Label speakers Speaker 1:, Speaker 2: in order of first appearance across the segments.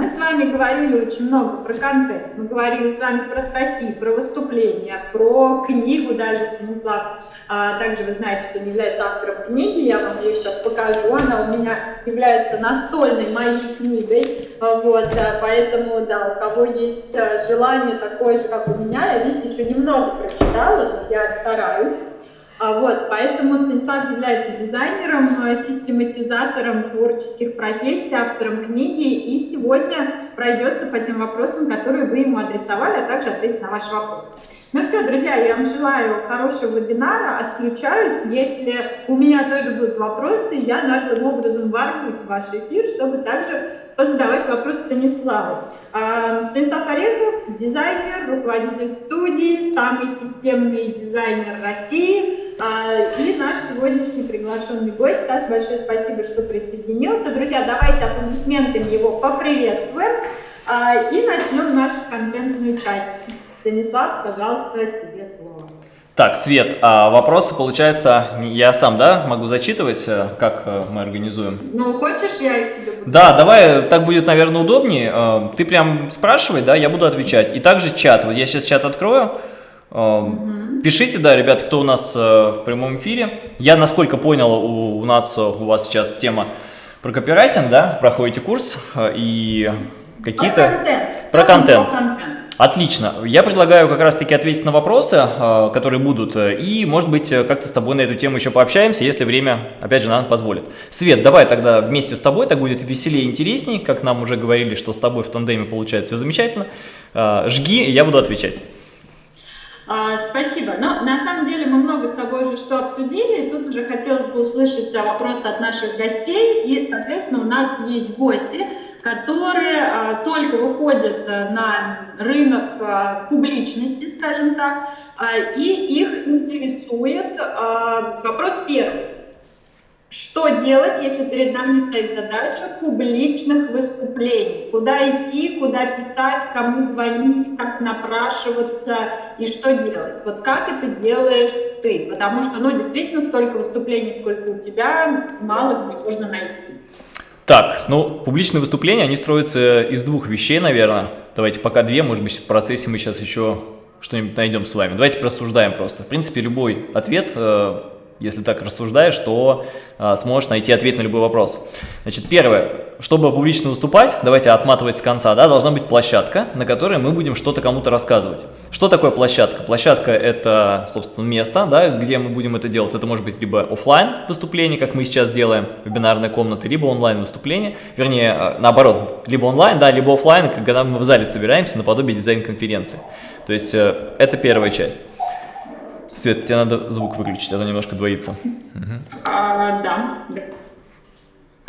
Speaker 1: мы с вами говорили очень много про контент, мы говорили с вами про статьи, про выступления, про книгу даже Станислав. А, также вы знаете, что он является автором книги, я вам ее сейчас покажу, она у меня является настольной моей книгой, а, вот, поэтому, да, у кого есть а, желание такое же, как у меня, я, видите, еще немного прочитала, но я стараюсь. А, вот, поэтому Станислав является дизайнером, э, систематизатором творческих профессий, автором книги, и сегодня пройдется по тем вопросам, которые вы ему адресовали, а также ответит на ваши вопросы. Ну все, друзья, я вам желаю хорошего вебинара, отключаюсь. Если у меня тоже будут вопросы, я наглым образом ворвусь в ваш эфир, чтобы также позадавать вопросы Станиславу. А, Станислав Орехов, дизайнер, руководитель студии, самый системный дизайнер России – и наш сегодняшний приглашенный гость. Стас, большое спасибо, что присоединился. Друзья, давайте аплодисментами его поприветствуем а, и начнем нашу контентную часть. Станислав, пожалуйста, тебе слово.
Speaker 2: Так, Свет, а вопросы, получается, я сам, да, могу зачитывать, э, как э, мы организуем?
Speaker 1: Ну, хочешь, я их тебе буду?
Speaker 2: Да, давай, так будет, наверное, удобнее. Э, ты прям спрашивай, да, я буду отвечать. И также чат, вот я сейчас чат открою. Угу. Пишите, да, ребят, кто у нас э, в прямом эфире. Я, насколько понял, у, у нас, э, у вас сейчас тема про копирайтинг, да, проходите курс э, и какие-то...
Speaker 1: Про контент. Про контент.
Speaker 2: Отлично. Я предлагаю как раз-таки ответить на вопросы, которые будут, и, может быть, как-то с тобой на эту тему еще пообщаемся, если время, опять же, нам позволит. Свет, давай тогда вместе с тобой, так будет веселее и интереснее, как нам уже говорили, что с тобой в тандеме получается все замечательно. Жги, я буду отвечать.
Speaker 1: А, спасибо. Но на самом деле мы много с тобой уже что обсудили, тут уже хотелось бы услышать вопросы от наших гостей, и, соответственно, у нас есть гости, которые а, только выходят а, на рынок а, публичности, скажем так, и их интересует вопрос первый. Что делать, если перед нами стоит задача публичных выступлений? Куда идти, куда писать, кому звонить, как напрашиваться и что делать? Вот как это делаешь ты? Потому что, ну, действительно, столько выступлений, сколько у тебя, мало где можно найти.
Speaker 2: Так, ну, публичные выступления, они строятся из двух вещей, наверное. Давайте пока две, может быть, в процессе мы сейчас еще что-нибудь найдем с вами. Давайте просуждаем просто. В принципе, любой ответ э, если так рассуждаешь, то а, сможешь найти ответ на любой вопрос. Значит, первое, чтобы публично выступать, давайте отматывать с конца, да, должна быть площадка, на которой мы будем что-то кому-то рассказывать. Что такое площадка? Площадка – это, собственно, место, да, где мы будем это делать. Это может быть либо офлайн выступление, как мы сейчас делаем, вебинарная комната, либо онлайн выступление, вернее, а, наоборот, либо онлайн, да, либо офлайн, когда мы в зале собираемся наподобие дизайн-конференции. То есть э, это первая часть. Свет, тебе надо звук выключить, а то немножко двоится.
Speaker 1: Угу. А, да.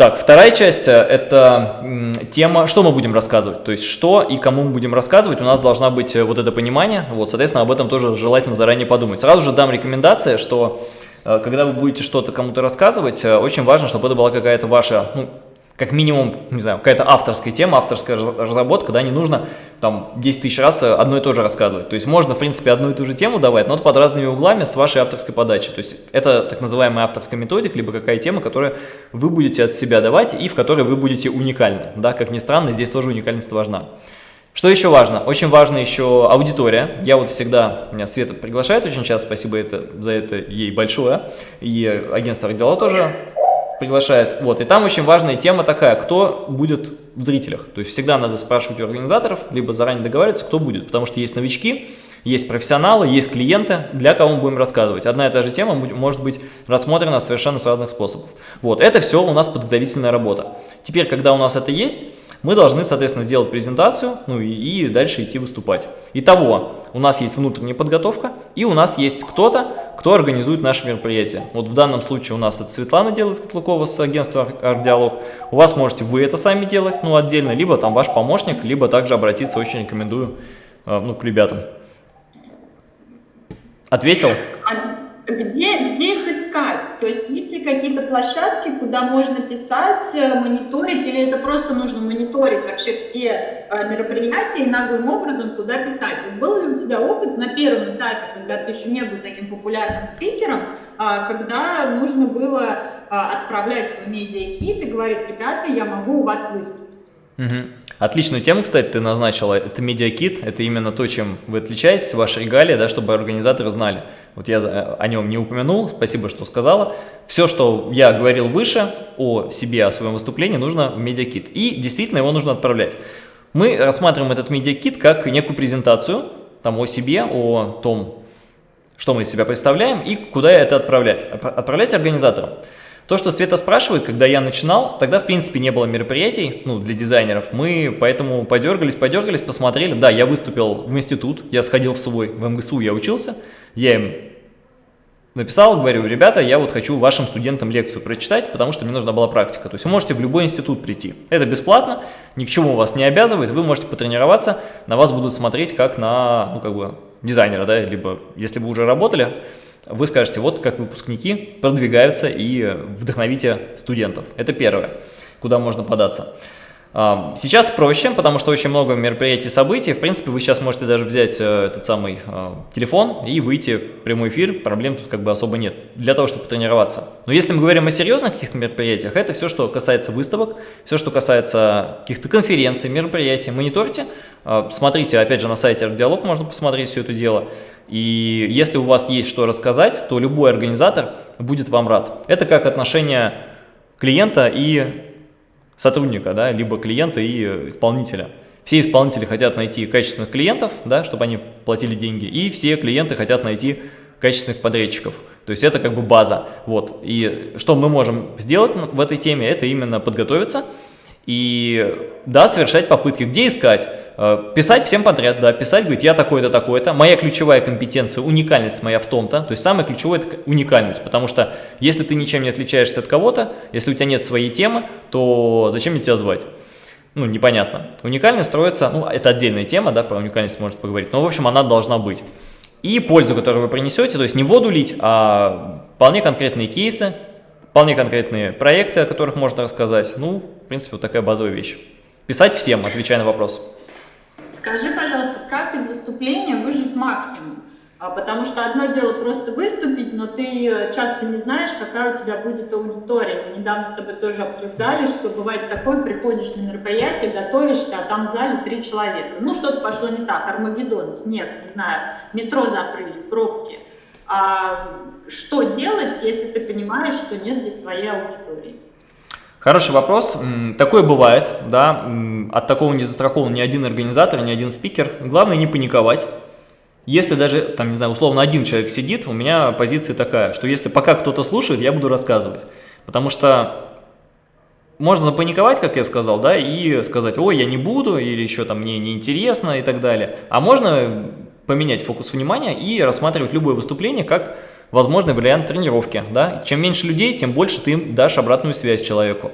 Speaker 2: Так, вторая часть э, – это тема, что мы будем рассказывать, то есть что и кому мы будем рассказывать, у нас должна быть э, вот это понимание, вот, соответственно, об этом тоже желательно заранее подумать. Сразу же дам рекомендация, что э, когда вы будете что-то кому-то рассказывать, очень важно, чтобы это была какая-то ваша, ну, как минимум, не знаю, какая-то авторская тема, авторская разработка, да, не нужно там 10 тысяч раз одно и то же рассказывать. То есть можно, в принципе, одну и ту же тему давать, но под разными углами с вашей авторской подачи. То есть это так называемая авторская методика, либо какая тема, которую вы будете от себя давать и в которой вы будете уникальны. Да, как ни странно, здесь тоже уникальность важна. Что еще важно? Очень важна еще аудитория. Я вот всегда, меня Света приглашает очень часто, спасибо это, за это ей большое. И агентство Родила тоже приглашает. Вот, и там очень важная тема такая, кто будет в зрителях. То есть всегда надо спрашивать у организаторов, либо заранее договариваться, кто будет. Потому что есть новички, есть профессионалы, есть клиенты, для кого мы будем рассказывать. Одна и та же тема может быть рассмотрена совершенно с разных способов. Вот, это все у нас подготовительная работа. Теперь, когда у нас это есть, мы должны, соответственно, сделать презентацию, ну и, и дальше идти выступать. Итого, у нас есть внутренняя подготовка, и у нас есть кто-то, кто организует наше мероприятие. Вот в данном случае у нас это Светлана делает Котлукова с агентства «Ардиалог». У вас можете вы это сами делать, ну, отдельно, либо там ваш помощник, либо также обратиться, очень рекомендую, э, ну, к ребятам. Ответил?
Speaker 1: Где, где их искать? То есть есть ли какие-то площадки, куда можно писать, э, мониторить, или это просто нужно мониторить вообще все э, мероприятия и наглым образом туда писать? Вот был ли у тебя опыт на первом этапе, когда ты еще не был таким популярным спикером, а, когда нужно было а, отправлять свой медиакит и говорить, ребята, я могу у вас выступить?
Speaker 2: Угу. Отличную тему, кстати, ты назначила. Это медиакит, это именно то, чем вы отличаетесь, ваши регалии, да, чтобы организаторы знали. Вот я о нем не упомянул, спасибо, что сказала. Все, что я говорил выше о себе, о своем выступлении, нужно в медиакит. И действительно его нужно отправлять. Мы рассматриваем этот медиакит как некую презентацию там, о себе, о том, что мы из себя представляем и куда это отправлять. Отправлять организаторам. То, что Света спрашивает, когда я начинал, тогда в принципе не было мероприятий ну, для дизайнеров. Мы поэтому подергались, подергались, посмотрели. Да, я выступил в институт, я сходил в свой, в МГСУ я учился. Я им написал, говорю, ребята, я вот хочу вашим студентам лекцию прочитать, потому что мне нужна была практика. То есть вы можете в любой институт прийти. Это бесплатно, ни к чему вас не обязывает, вы можете потренироваться, на вас будут смотреть как на, ну, как бы, дизайнера, да, либо если вы уже работали, вы скажете, вот как выпускники продвигаются и вдохновите студентов. Это первое, куда можно податься. Сейчас проще, потому что очень много мероприятий, событий. В принципе, вы сейчас можете даже взять э, этот самый э, телефон и выйти в прямой эфир. Проблем тут как бы особо нет для того, чтобы тренироваться. Но если мы говорим о серьезных каких-то мероприятиях, это все, что касается выставок, все, что касается каких-то конференций, мероприятий. Мониторьте, э, смотрите, опять же, на сайте Диалог можно посмотреть все это дело. И если у вас есть что рассказать, то любой организатор будет вам рад. Это как отношение клиента и сотрудника, да, либо клиента и исполнителя. Все исполнители хотят найти качественных клиентов, да, чтобы они платили деньги, и все клиенты хотят найти качественных подрядчиков. То есть это как бы база. Вот. И что мы можем сделать в этой теме, это именно подготовиться, и да, совершать попытки. Где искать? Э, писать всем подряд, да, писать, говорить, я такой-то, такой-то. Моя ключевая компетенция, уникальность моя в том-то. То есть самое ключевое – это уникальность. Потому что если ты ничем не отличаешься от кого-то, если у тебя нет своей темы, то зачем мне тебя звать? Ну, непонятно. Уникальность строится, ну, это отдельная тема, да, про уникальность может поговорить. Но, в общем, она должна быть. И пользу, которую вы принесете, то есть не воду лить, а вполне конкретные кейсы, вполне конкретные проекты, о которых можно рассказать. Ну, в принципе, вот такая базовая вещь. Писать всем, отвечая на вопрос.
Speaker 1: Скажи, пожалуйста, как из выступления выжить максимум? А, потому что одно дело просто выступить, но ты часто не знаешь, какая у тебя будет аудитория. Мы недавно с тобой тоже обсуждали, что бывает такое, приходишь на мероприятие, готовишься, а там в зале три человека. Ну, что-то пошло не так, Армагеддон, снег, не знаю, метро закрыли, пробки – а что делать, если ты понимаешь, что нет здесь твоей аудитории?
Speaker 2: Хороший вопрос. Такое бывает, да, от такого не застрахован ни один организатор, ни один спикер. Главное не паниковать. Если даже, там, не знаю, условно один человек сидит, у меня позиция такая, что если пока кто-то слушает, я буду рассказывать. Потому что можно запаниковать, как я сказал, да, и сказать, ой, я не буду, или еще там мне неинтересно и так далее. А можно поменять фокус внимания и рассматривать любое выступление как возможный вариант тренировки. Да? Чем меньше людей, тем больше ты им дашь обратную связь человеку.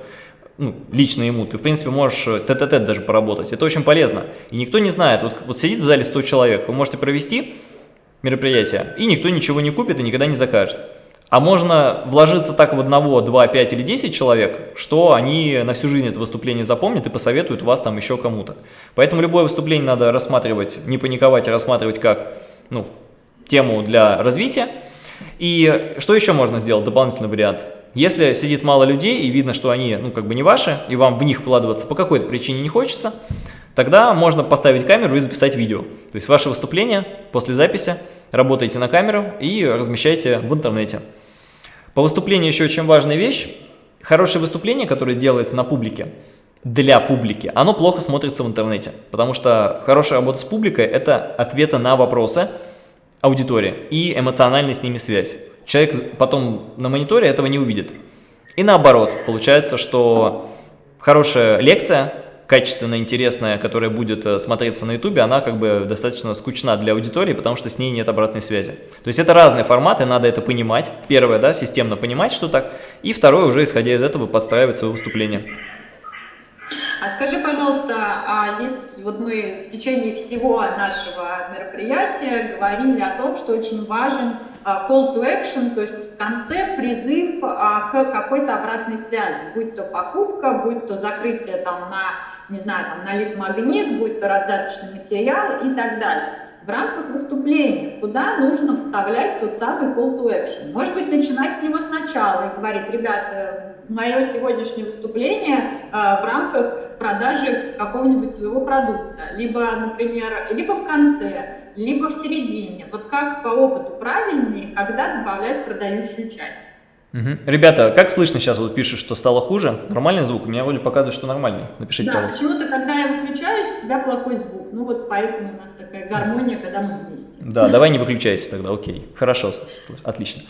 Speaker 2: Ну, лично ему. Ты, в принципе, можешь тет-а-тет даже поработать. Это очень полезно. И никто не знает. Вот, вот сидит в зале 100 человек, вы можете провести мероприятие, и никто ничего не купит и никогда не закажет. А можно вложиться так в одного, два, пять или десять человек, что они на всю жизнь это выступление запомнят и посоветуют вас там еще кому-то. Поэтому любое выступление надо рассматривать, не паниковать, а рассматривать как ну, тему для развития. И что еще можно сделать, дополнительный вариант? Если сидит мало людей и видно, что они ну, как бы не ваши, и вам в них вкладываться по какой-то причине не хочется, тогда можно поставить камеру и записать видео. То есть ваше выступление после записи работаете на камеру и размещаете в интернете. По выступлению еще очень важная вещь. Хорошее выступление, которое делается на публике, для публики, оно плохо смотрится в интернете. Потому что хорошая работа с публикой – это ответы на вопросы аудитории и эмоциональная с ними связь. Человек потом на мониторе этого не увидит. И наоборот, получается, что хорошая лекция качественная, интересная, которая будет э, смотреться на ютубе, она как бы достаточно скучна для аудитории, потому что с ней нет обратной связи. То есть это разные форматы, надо это понимать. Первое, да, системно понимать, что так. И второе, уже исходя из этого, подстраивать свое выступление.
Speaker 1: А скажи, пожалуйста, а есть, вот мы в течение всего нашего мероприятия говорили о том, что очень важен а, call to action, то есть в конце призыв а, к какой-то обратной связи, будь то покупка, будь то закрытие там на, не знаю, там на лид-магнит, будь то раздаточный материал и так далее. В рамках выступления, куда нужно вставлять тот самый call to action. Может быть, начинать с него сначала и говорить, ребята, мое сегодняшнее выступление э, в рамках продажи какого-нибудь своего продукта, либо, например, либо в конце, либо в середине. Вот как по опыту правильнее, когда добавлять продающую часть.
Speaker 2: Угу. Ребята, как слышно сейчас, вот пишешь, что стало хуже? Нормальный звук? У меня вроде показывает, что нормальный. Напишите,
Speaker 1: да, почему-то, когда я выключаюсь, у тебя плохой звук. Ну вот поэтому у нас такая гармония, когда мы вместе.
Speaker 2: Да, давай не выключайся тогда, окей. Хорошо, отлично.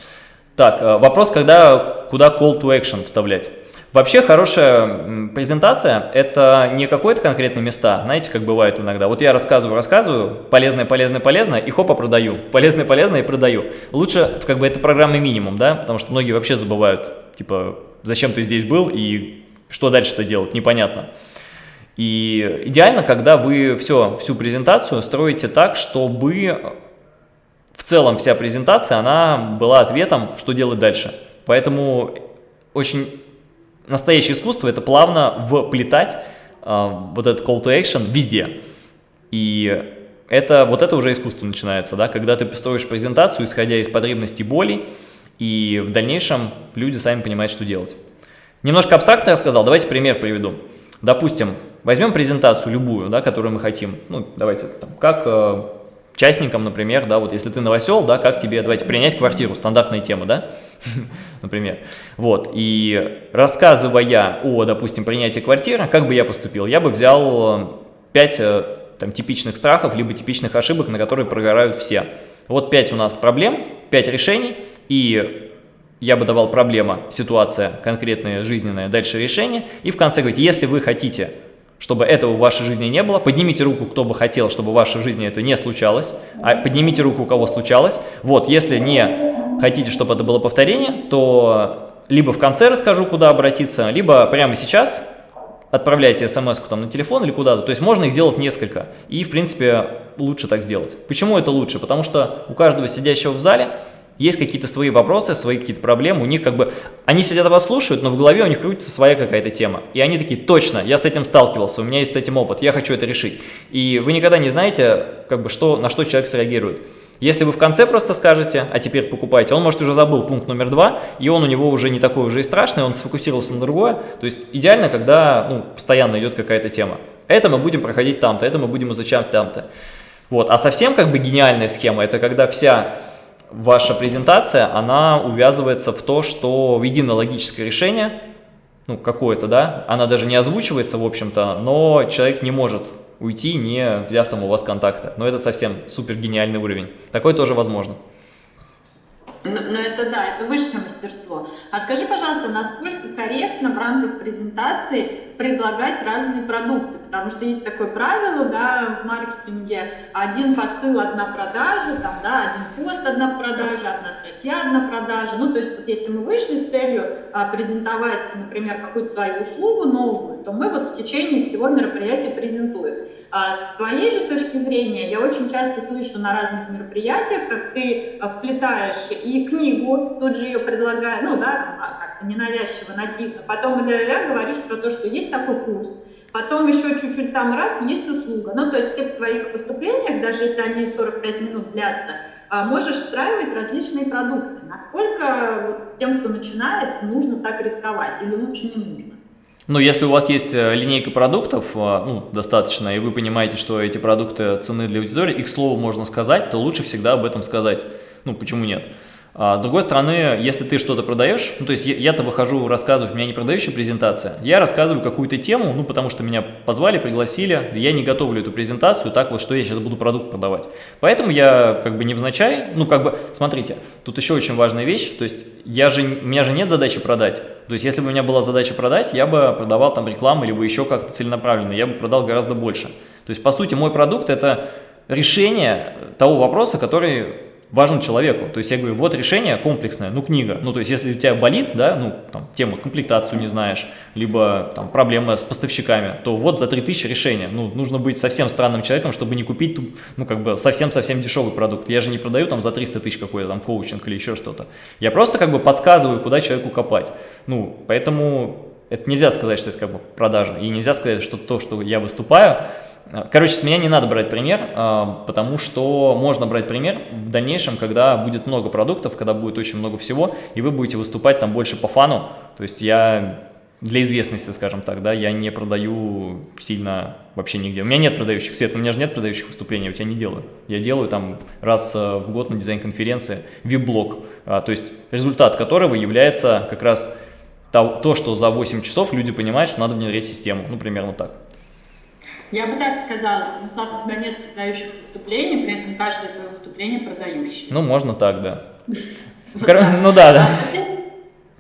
Speaker 2: Так, э, вопрос, когда, куда call to action вставлять? Вообще хорошая презентация – это не какое-то конкретное места, знаете, как бывает иногда. Вот я рассказываю, рассказываю, полезное, полезное, полезное, и хопа, продаю. Полезное, полезное, и продаю. Лучше, как бы, это программный минимум, да, потому что многие вообще забывают, типа, зачем ты здесь был и что дальше-то делать, непонятно. И идеально, когда вы все, всю презентацию строите так, чтобы в целом вся презентация, она была ответом, что делать дальше. Поэтому очень настоящее искусство – это плавно вплетать э, вот этот call to action везде. И это, вот это уже искусство начинается, да, когда ты строишь презентацию, исходя из потребностей боли, и в дальнейшем люди сами понимают, что делать. Немножко абстрактно рассказал, давайте пример приведу. Допустим, возьмем презентацию любую, да, которую мы хотим, ну, давайте, там, как э, частникам, например, да, вот если ты новосел, да, как тебе, давайте, принять квартиру, стандартная тема, да, например. Вот, и рассказывая о, допустим, принятии квартиры, как бы я поступил? Я бы взял 5 э, там, типичных страхов, либо типичных ошибок, на которые прогорают все. Вот 5 у нас проблем, 5 решений, и я бы давал проблема, ситуация конкретная, жизненная, дальше решение, и в конце говорить, если вы хотите чтобы этого в вашей жизни не было. Поднимите руку, кто бы хотел, чтобы в вашей жизни это не случалось. А поднимите руку, у кого случалось. Вот, если не хотите, чтобы это было повторение, то либо в конце расскажу, куда обратиться, либо прямо сейчас отправляйте смс там на телефон или куда-то. То есть можно их делать несколько. И, в принципе, лучше так сделать. Почему это лучше? Потому что у каждого сидящего в зале есть какие-то свои вопросы, свои какие-то проблемы, у них как бы, они сидят вас слушают, но в голове у них крутится своя какая-то тема. И они такие, точно, я с этим сталкивался, у меня есть с этим опыт, я хочу это решить. И вы никогда не знаете, как бы, что, на что человек среагирует. Если вы в конце просто скажете, а теперь покупайте, он может уже забыл пункт номер два, и он у него уже не такой уже и страшный, он сфокусировался на другое. То есть идеально, когда ну, постоянно идет какая-то тема. Это мы будем проходить там-то, это мы будем изучать там-то. Вот. А совсем как бы гениальная схема, это когда вся ваша презентация, она увязывается в то, что в единое логическое решение, ну, какое-то, да, она даже не озвучивается, в общем-то, но человек не может уйти, не взяв там у вас контакта. Но это совсем супер гениальный уровень. Такое тоже возможно.
Speaker 1: Но, но это да, это высшее мастерство. А скажи, пожалуйста, насколько корректно в рамках презентации предлагать разные продукты? Потому что есть такое правило, да, в маркетинге один посыл, одна продажа, там, да, один пост, одна продажа, одна статья, одна продажа. Ну, то есть вот если мы вышли с целью а, презентовать, например, какую-то свою услугу новую, то мы вот в течение всего мероприятия презентуем. А с твоей же точки зрения, я очень часто слышу на разных мероприятиях, как ты а, вплетаешь и книгу, тут же ее предлагаю, ну да, а, как-то ненавязчиво, нативно, потом ля-ля говоришь про то, что есть такой курс, потом еще чуть-чуть там раз, есть услуга. Ну, то есть ты в своих выступлениях, даже если они 45 минут длятся, можешь встраивать различные продукты. Насколько вот, тем, кто начинает, нужно так рисковать или лучше не нужно?
Speaker 2: Ну, если у вас есть э, линейка продуктов, э, ну, достаточно, и вы понимаете, что эти продукты цены для аудитории, и к слову можно сказать, то лучше всегда об этом сказать. Ну, почему нет? А, с другой стороны, если ты что-то продаешь, ну, то есть я-то выхожу рассказывать, у меня не продающая презентация, я рассказываю какую-то тему, ну, потому что меня позвали, пригласили, я не готовлю эту презентацию, так вот, что я сейчас буду продукт продавать. Поэтому я как бы невзначай, ну, как бы, смотрите, тут еще очень важная вещь, то есть я же, у меня же нет задачи продать, то есть если бы у меня была задача продать, я бы продавал там рекламу, либо еще как-то целенаправленно, я бы продал гораздо больше. То есть, по сути, мой продукт – это решение того вопроса, который важен человеку. То есть я говорю, вот решение комплексное, ну книга. Ну то есть если у тебя болит, да, ну там тема комплектацию не знаешь, либо там проблема с поставщиками, то вот за 3000 решение. Ну нужно быть совсем странным человеком, чтобы не купить, ну как бы совсем-совсем дешевый продукт. Я же не продаю там за 300 тысяч какой-то там коучинг или еще что-то. Я просто как бы подсказываю, куда человеку копать. Ну поэтому это нельзя сказать, что это как бы продажа. И нельзя сказать, что то, что я выступаю, Короче, с меня не надо брать пример, а, потому что можно брать пример в дальнейшем, когда будет много продуктов, когда будет очень много всего, и вы будете выступать там больше по фану. То есть я для известности, скажем так, да, я не продаю сильно вообще нигде. У меня нет продающих, Свет, у меня же нет продающих выступлений, у тебя не делаю. Я делаю там раз э, в год на дизайн-конференции вип-блог, а, то есть результат которого является как раз то, что за 8 часов люди понимают, что надо внедрять систему, ну, примерно так.
Speaker 1: Я бы так сказала, Станислав, у тебя нет продающих выступлений, при этом каждое твое выступление продающее.
Speaker 2: Ну, можно так, да. Ну да, да.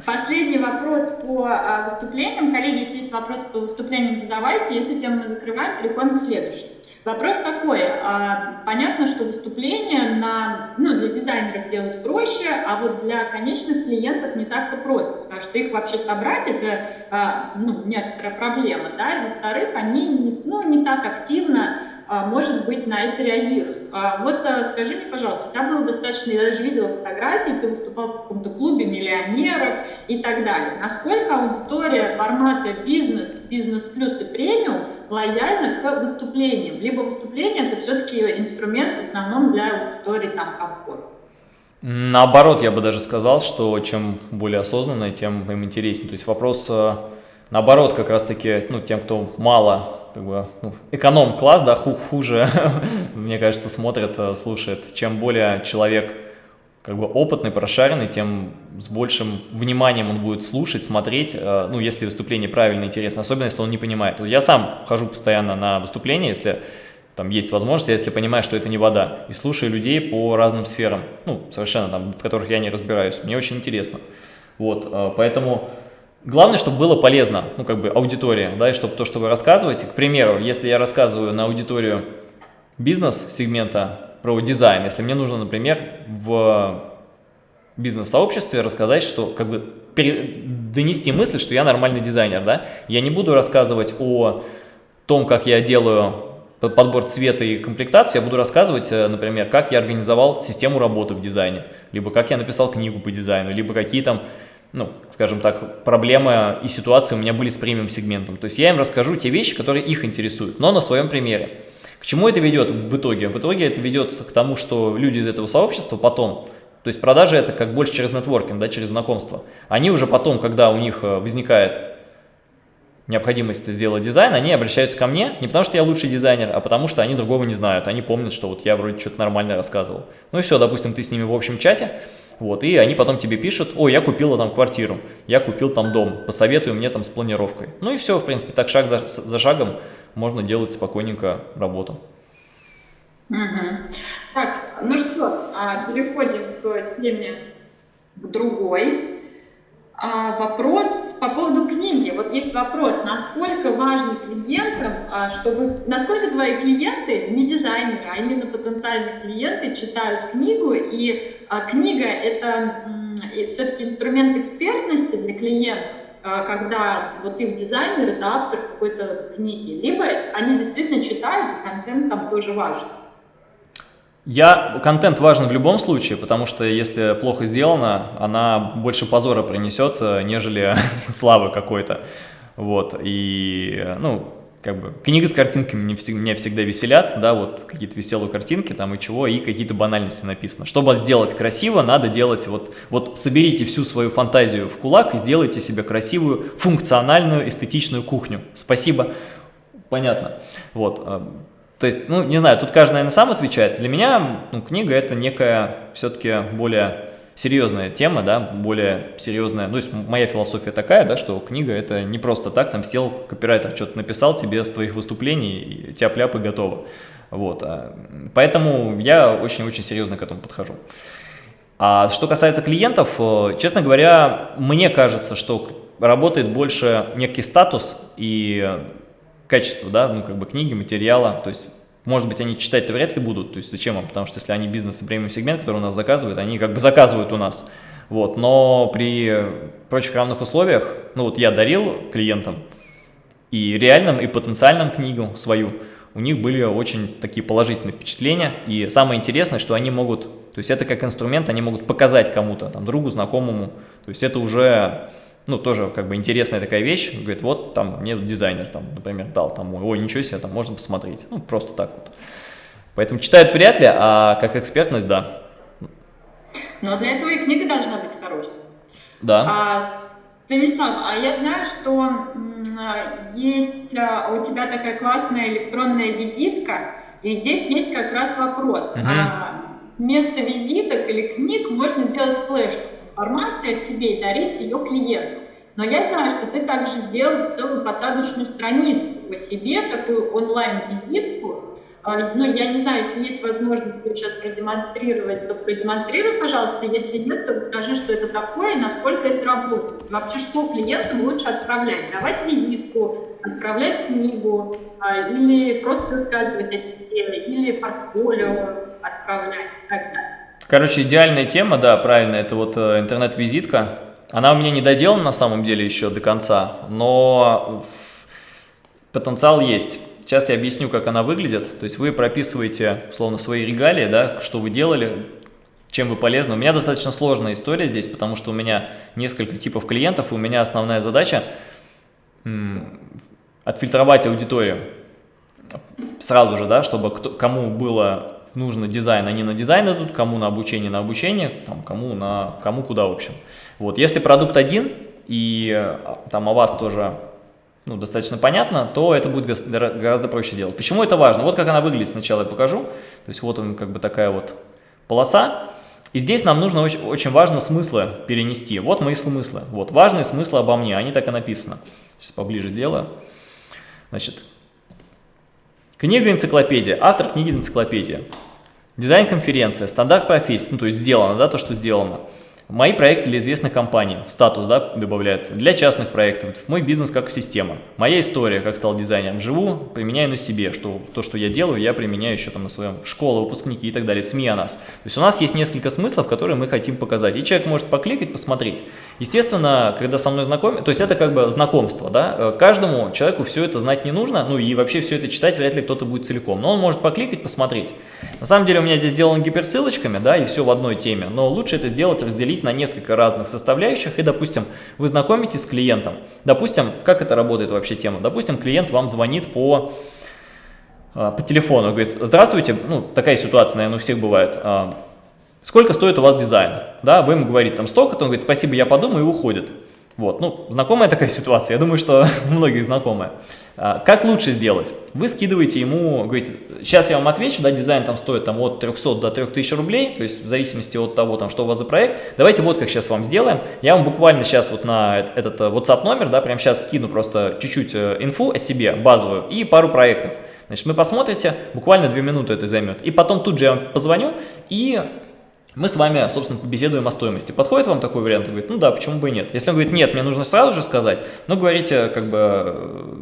Speaker 1: Последний вопрос по а, выступлениям. Коллеги, если есть вопросы по выступлениям, задавайте. Эту тему мы закрываем, переходим к следующей. Вопрос такой. А, понятно, что выступления на, ну, для дизайнеров делать проще, а вот для конечных клиентов не так-то просто, потому что их вообще собрать это а, ну, некоторая проблема. Да? И, во-вторых, они ну, не так активно может быть, на это реагируют. А вот а, скажи мне, пожалуйста, у тебя было достаточно, я даже видела фотографии, ты выступал в каком-то клубе миллионеров и так далее. Насколько аудитория формата бизнес, бизнес плюс и премиум лояльна к выступлениям? Либо выступление это все-таки инструмент в основном для аудитории там комфорта?
Speaker 2: Наоборот, я бы даже сказал, что чем более осознанно, тем им интереснее. То есть вопрос, наоборот, как раз-таки, ну, тем, кто мало как бы, ну, эконом-класс, да, хуже, мне кажется, смотрит, э, слушает. Чем более человек как бы опытный, прошаренный, тем с большим вниманием он будет слушать, смотреть, э, ну, если выступление правильно, интересно, особенно если он не понимает. Я сам хожу постоянно на выступления, если там есть возможность, если понимаю, что это не вода, и слушаю людей по разным сферам, ну, совершенно там, в которых я не разбираюсь, мне очень интересно. Вот, э, поэтому Главное, чтобы было полезно, ну, как бы аудитория, да, и чтобы то, что вы рассказываете, к примеру, если я рассказываю на аудиторию бизнес-сегмента про дизайн, если мне нужно, например, в бизнес-сообществе рассказать, что, как бы, донести мысль, что я нормальный дизайнер, да, я не буду рассказывать о том, как я делаю подбор цвета и комплектацию, я буду рассказывать, э, например, как я организовал систему работы в дизайне, либо как я написал книгу по дизайну, либо какие там ну, скажем так, проблемы и ситуации у меня были с премиум-сегментом. То есть я им расскажу те вещи, которые их интересуют, но на своем примере. К чему это ведет в итоге? В итоге это ведет к тому, что люди из этого сообщества потом, то есть продажи это как больше через нетворкинг, да, через знакомство, они уже потом, когда у них э, возникает необходимость сделать дизайн, они обращаются ко мне не потому, что я лучший дизайнер, а потому, что они другого не знают. Они помнят, что вот я вроде что-то нормально рассказывал. Ну и все, допустим, ты с ними в общем чате, вот, и они потом тебе пишут, ой, я купила там квартиру, я купил там дом, посоветуй мне там с планировкой. Ну и все, в принципе, так шаг за шагом можно делать спокойненько работу.
Speaker 1: Угу. Так, ну что, а, переходим к теме к другой. А, вопрос по поводу книги. Вот есть вопрос, насколько важно клиентам, а, чтобы, насколько твои клиенты, не дизайнеры, а именно потенциальные клиенты читают книгу, и а, книга это все-таки инструмент экспертности для клиентов, когда вот их дизайнер это автор какой-то книги, либо они действительно читают, и контент там тоже важен.
Speaker 2: Я, контент важен в любом случае, потому что если плохо сделано, она больше позора принесет, э, нежели славы какой-то. Вот, и, ну, как бы, книги с картинками меня всегда, всегда веселят, да, вот какие-то веселые картинки там и чего, и какие-то банальности написано. Чтобы сделать красиво, надо делать, вот, вот соберите всю свою фантазию в кулак и сделайте себе красивую, функциональную, эстетичную кухню. Спасибо. Понятно. Вот. То есть, ну, не знаю, тут каждый, наверное, сам отвечает. Для меня ну, книга – это некая все-таки более серьезная тема, да, более серьезная. Ну, то есть моя философия такая, да, что книга – это не просто так, там сел копирайтер, что-то написал тебе с твоих выступлений, тяп-ляп и готово. Вот. А, поэтому я очень-очень серьезно к этому подхожу. А что касается клиентов, э, честно говоря, мне кажется, что работает больше некий статус и качество, да, ну, как бы книги, материала, то есть, может быть, они читать-то вряд ли будут, то есть, зачем им, потому что если они бизнес и премиум сегмент, который у нас заказывают, они как бы заказывают у нас, вот, но при прочих равных условиях, ну, вот я дарил клиентам и реальным, и потенциальным книгу свою, у них были очень такие положительные впечатления, и самое интересное, что они могут, то есть, это как инструмент, они могут показать кому-то, там, другу, знакомому, то есть, это уже ну, тоже как бы интересная такая вещь, говорит, вот там мне дизайнер, там, например, дал, там, ой, ничего себе, там можно посмотреть, ну, просто так вот. Поэтому читают вряд ли, а как экспертность, да.
Speaker 1: Но для этого и книга должна быть хорошей.
Speaker 2: Да.
Speaker 1: А, Станислав, а я знаю, что есть а, у тебя такая классная электронная визитка, и здесь есть как раз вопрос. Угу. А, вместо визиток или книг можно делать флешку с информацией о себе и дарить ее клиенту. Но я знаю, что ты также сделал целую посадочную страницу по себе, такую онлайн-визитку, а, ну, я не знаю, если есть возможность сейчас продемонстрировать, то продемонстрируй, пожалуйста. Если нет, то покажи, что это такое и насколько это работает. Вообще, что клиентам лучше отправлять? Давать визитку, отправлять книгу а, или просто рассказывать о себе, или портфолио отправлять и так далее.
Speaker 2: Короче, идеальная тема, да, правильно, это вот э, интернет-визитка. Она у меня не доделана на самом деле еще до конца, но потенциал есть. Сейчас я объясню, как она выглядит. То есть вы прописываете, условно, свои регалии, да, что вы делали, чем вы полезны. У меня достаточно сложная история здесь, потому что у меня несколько типов клиентов, и у меня основная задача отфильтровать аудиторию сразу же, да, чтобы кто, кому было нужно дизайн, они на дизайн идут, кому на обучение, на обучение, там, кому, на, кому куда, в общем. Вот, если продукт один, и а, там о вас тоже ну, достаточно понятно, то это будет гораздо проще делать. Почему это важно? Вот как она выглядит сначала я покажу. То есть вот он как бы такая вот полоса. И здесь нам нужно очень, очень важно смыслы перенести. Вот мои смыслы. Вот важные смыслы обо мне, они так и написаны. Сейчас поближе сделаю. Значит, книга-энциклопедия, автор книги-энциклопедия. Дизайн-конференция, стандарт профессии, ну то есть сделано, да, то, что сделано. Мои проекты для известных компаний, статус да, добавляется, для частных проектов, мой бизнес как система, моя история, как стал дизайнером, живу, применяю на себе, что то, что я делаю, я применяю еще там на своем школе, выпускники и так далее, СМИ о нас. То есть у нас есть несколько смыслов, которые мы хотим показать, и человек может покликать, посмотреть. Естественно, когда со мной знакомы, то есть это как бы знакомство, да, э, каждому человеку все это знать не нужно, ну и вообще все это читать вряд ли кто-то будет целиком, но он может покликать, посмотреть. На самом деле у меня здесь сделано гиперссылочками, да, и все в одной теме, но лучше это сделать, разделить разделить на несколько разных составляющих, и, допустим, вы знакомитесь с клиентом. Допустим, как это работает вообще тема? Допустим, клиент вам звонит по, а, по телефону, говорит, здравствуйте, ну, такая ситуация, наверное, у всех бывает, а, сколько стоит у вас дизайн? Да, вы ему говорите, там, столько-то, он говорит, спасибо, я подумаю, и уходит. Вот, ну, знакомая такая ситуация, я думаю, что у многих знакомая. А, как лучше сделать? Вы скидываете ему, говорите, сейчас я вам отвечу, да, дизайн там стоит там от 300 до 3000 рублей, то есть в зависимости от того, там, что у вас за проект. Давайте вот как сейчас вам сделаем. Я вам буквально сейчас вот на этот э, WhatsApp номер, да, прямо сейчас скину просто чуть-чуть э, инфу о себе, базовую, и пару проектов. Значит, вы посмотрите, буквально 2 минуты это займет. И потом тут же я вам позвоню и мы с вами, собственно, побеседуем о стоимости. Подходит вам такой вариант? Он говорит, ну да, почему бы и нет. Если он говорит, нет, мне нужно сразу же сказать, ну, говорите, как бы, э,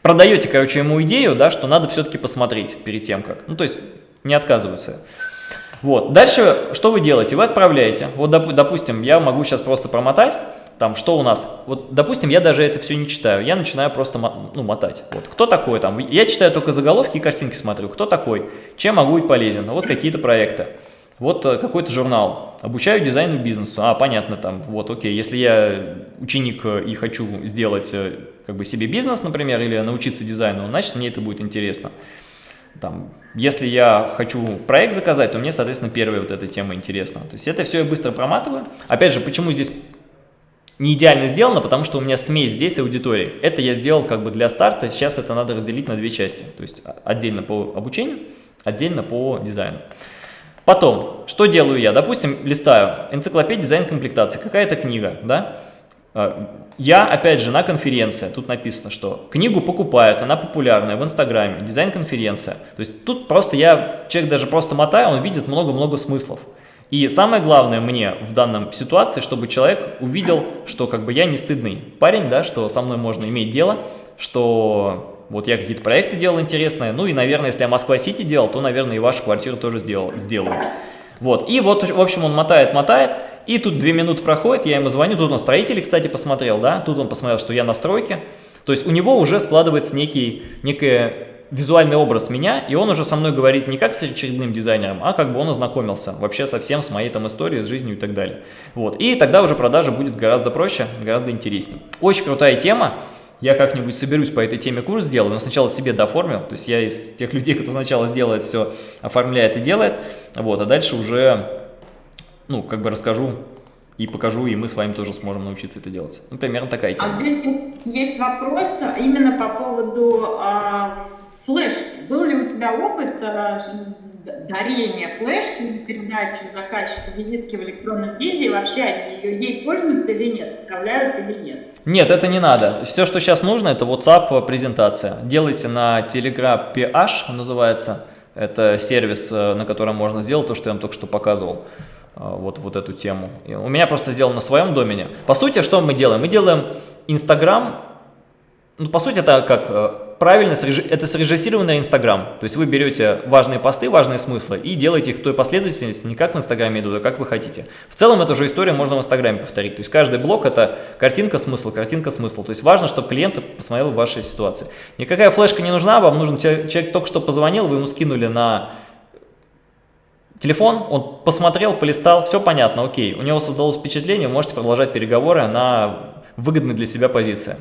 Speaker 2: продаете, короче, ему идею, да, что надо все-таки посмотреть перед тем, как. Ну, то есть, не отказываются. Вот. Дальше, что вы делаете? Вы отправляете. Вот, доп, допустим, я могу сейчас просто промотать, там, что у нас, вот, допустим, я даже это все не читаю, я начинаю просто, ну, мотать, вот, кто такой там, я читаю только заголовки и картинки смотрю, кто такой, чем могу быть полезен, вот какие-то проекты, вот э, какой-то журнал, обучаю дизайну бизнесу, а, понятно, там, вот, окей, если я ученик э, и хочу сделать, э, как бы, себе бизнес, например, или научиться дизайну, значит, мне это будет интересно. Там, если я хочу проект заказать, то мне, соответственно, первая вот эта тема интересна. То есть это все я быстро проматываю. Опять же, почему здесь не идеально сделано, потому что у меня смесь здесь аудитории. Это я сделал как бы для старта, сейчас это надо разделить на две части. То есть отдельно по обучению, отдельно по дизайну. Потом, что делаю я? Допустим, листаю энциклопедия дизайн комплектации, какая-то книга, да? А, я, опять же, на конференции, тут написано, что книгу покупают, она популярная в Инстаграме, дизайн-конференция. То есть тут просто я, человек даже просто мотаю, он видит много-много смыслов. И самое главное мне в данном ситуации, чтобы человек увидел, что как бы я не стыдный парень, да, что со мной можно иметь дело, что вот я какие-то проекты делал интересные. Ну и, наверное, если я Москва-Сити делал, то, наверное, и вашу квартиру тоже сделал, сделаю. Вот. И вот, в общем, он мотает, мотает. И тут две минуты проходит, я ему звоню. Тут он строители, кстати, посмотрел, да. Тут он посмотрел, что я на стройке. То есть у него уже складывается некий, некое визуальный образ меня, и он уже со мной говорит не как с очередным дизайнером, а как бы он ознакомился вообще совсем с моей там историей, с жизнью и так далее. Вот. И тогда уже продажа будет гораздо проще, гораздо интереснее. Очень крутая тема. Я как-нибудь соберусь по этой теме курс сделаю, но сначала себе дооформил, то есть я из тех людей, кто сначала сделает все, оформляет и делает, вот, а дальше уже, ну, как бы расскажу и покажу, и мы с вами тоже сможем научиться это делать. Ну, примерно такая тема.
Speaker 1: А здесь есть вопрос именно по поводу а, флешки. Был ли у тебя опыт а, дарения флешки, передачи заказчику визитки в электронном виде, вообще они ее, ей пользуются или нет, вставляют или нет?
Speaker 2: Нет, это не надо. Все, что сейчас нужно, это WhatsApp презентация. Делайте на Telegram PH, называется. Это сервис, э, на котором можно сделать то, что я вам только что показывал. Э, вот, вот эту тему. У меня просто сделано на своем домене. По сути, что мы делаем? Мы делаем Instagram, ну, по сути, это как э, правильно, это срежиссированный Инстаграм. То есть вы берете важные посты, важные смыслы и делаете их в той последовательности, не как в Инстаграме идут, а как вы хотите. В целом эту же историю можно в Инстаграме повторить. То есть каждый блок это картинка, смысл, картинка, смысл. То есть важно, чтобы клиент посмотрел вашей ситуации. Никакая флешка не нужна, вам нужен человек только что позвонил, вы ему скинули на телефон, он посмотрел, полистал, все понятно, окей. У него создалось впечатление, вы можете продолжать переговоры на выгодной для себя позиции.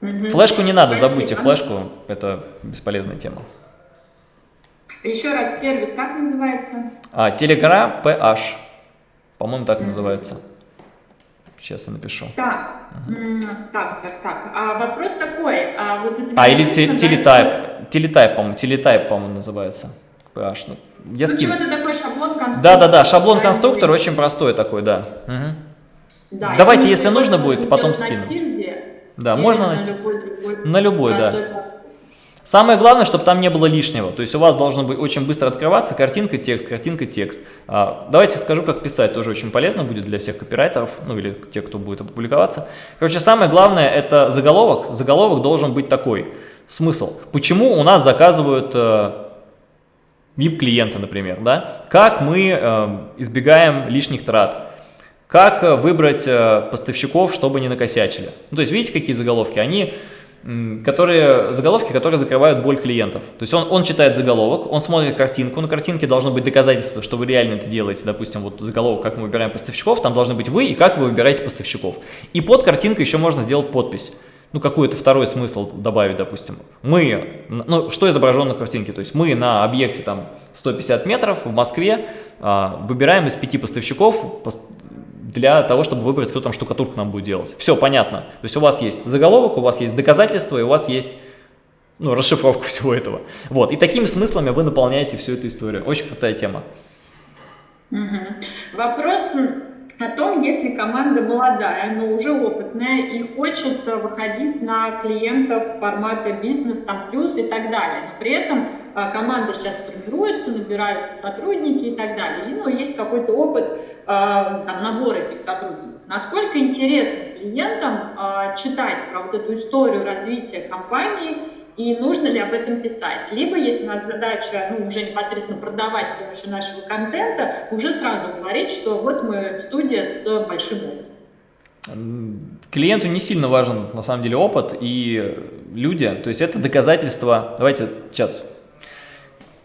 Speaker 2: Угу. Флешку не надо, Спасибо. забудьте флешку, это бесполезная тема.
Speaker 1: Еще раз, сервис как называется?
Speaker 2: А, Telegram PH, по-моему, так угу. называется. Сейчас я напишу.
Speaker 1: Так, угу. так, так, так. А вопрос такой, а вот у тебя...
Speaker 2: А, или телетайп, телетайп, по-моему, телетайп, по-моему, называется. PH. Ну,
Speaker 1: я ну, скину. такой шаблон конструктор.
Speaker 2: Да-да-да, шаблон конструктор очень простой такой, да. Угу. да Давайте, если нужно будет, потом скину. Да, Или можно найти. На любой, другой на любой да. Самое главное, чтобы там не было лишнего. То есть у вас должно быть очень быстро открываться картинка, текст, картинка, текст. А, давайте скажу, как писать, тоже очень полезно будет для всех копирайтеров, ну или тех, кто будет опубликоваться. Короче, самое главное это заголовок. Заголовок должен быть такой. Смысл. Почему у нас заказывают э, VIP-клиенты, например, да? Как мы э, избегаем лишних трат? Как э, выбрать э, поставщиков, чтобы не накосячили? Ну, то есть, видите, какие заголовки? Они, которые, заголовки, которые закрывают боль клиентов. То есть, он, он читает заголовок, он смотрит картинку, на картинке должно быть доказательство, что вы реально это делаете. Допустим, вот заголовок, как мы выбираем поставщиков, там должны быть вы и как вы выбираете поставщиков. И под картинкой еще можно сделать подпись ну, какой-то второй смысл добавить, допустим. Мы, ну, что изображено на картинке? То есть мы на объекте там 150 метров в Москве а, выбираем из пяти поставщиков для того, чтобы выбрать, кто там штукатурку нам будет делать. Все понятно. То есть у вас есть заголовок, у вас есть доказательства, и у вас есть ну, расшифровка всего этого. Вот. И такими смыслами вы наполняете всю эту историю. Очень крутая тема.
Speaker 1: Угу. Вопрос о том, если команда молодая, но уже опытная и хочет э, выходить на клиентов формата бизнес, там плюс и так далее. Но при этом э, команда сейчас формируется, набираются сотрудники и так далее. И, ну, есть какой-то опыт, э, там, набор этих сотрудников. Насколько интересно клиентам читать про вот эту историю развития компании, и нужно ли об этом писать. Либо, если у нас задача ну, уже непосредственно продавать с помощью нашего контента, уже сразу говорить, что вот мы студия с большим опытом.
Speaker 2: Клиенту не сильно важен на самом деле опыт и люди, то есть это доказательство. Давайте сейчас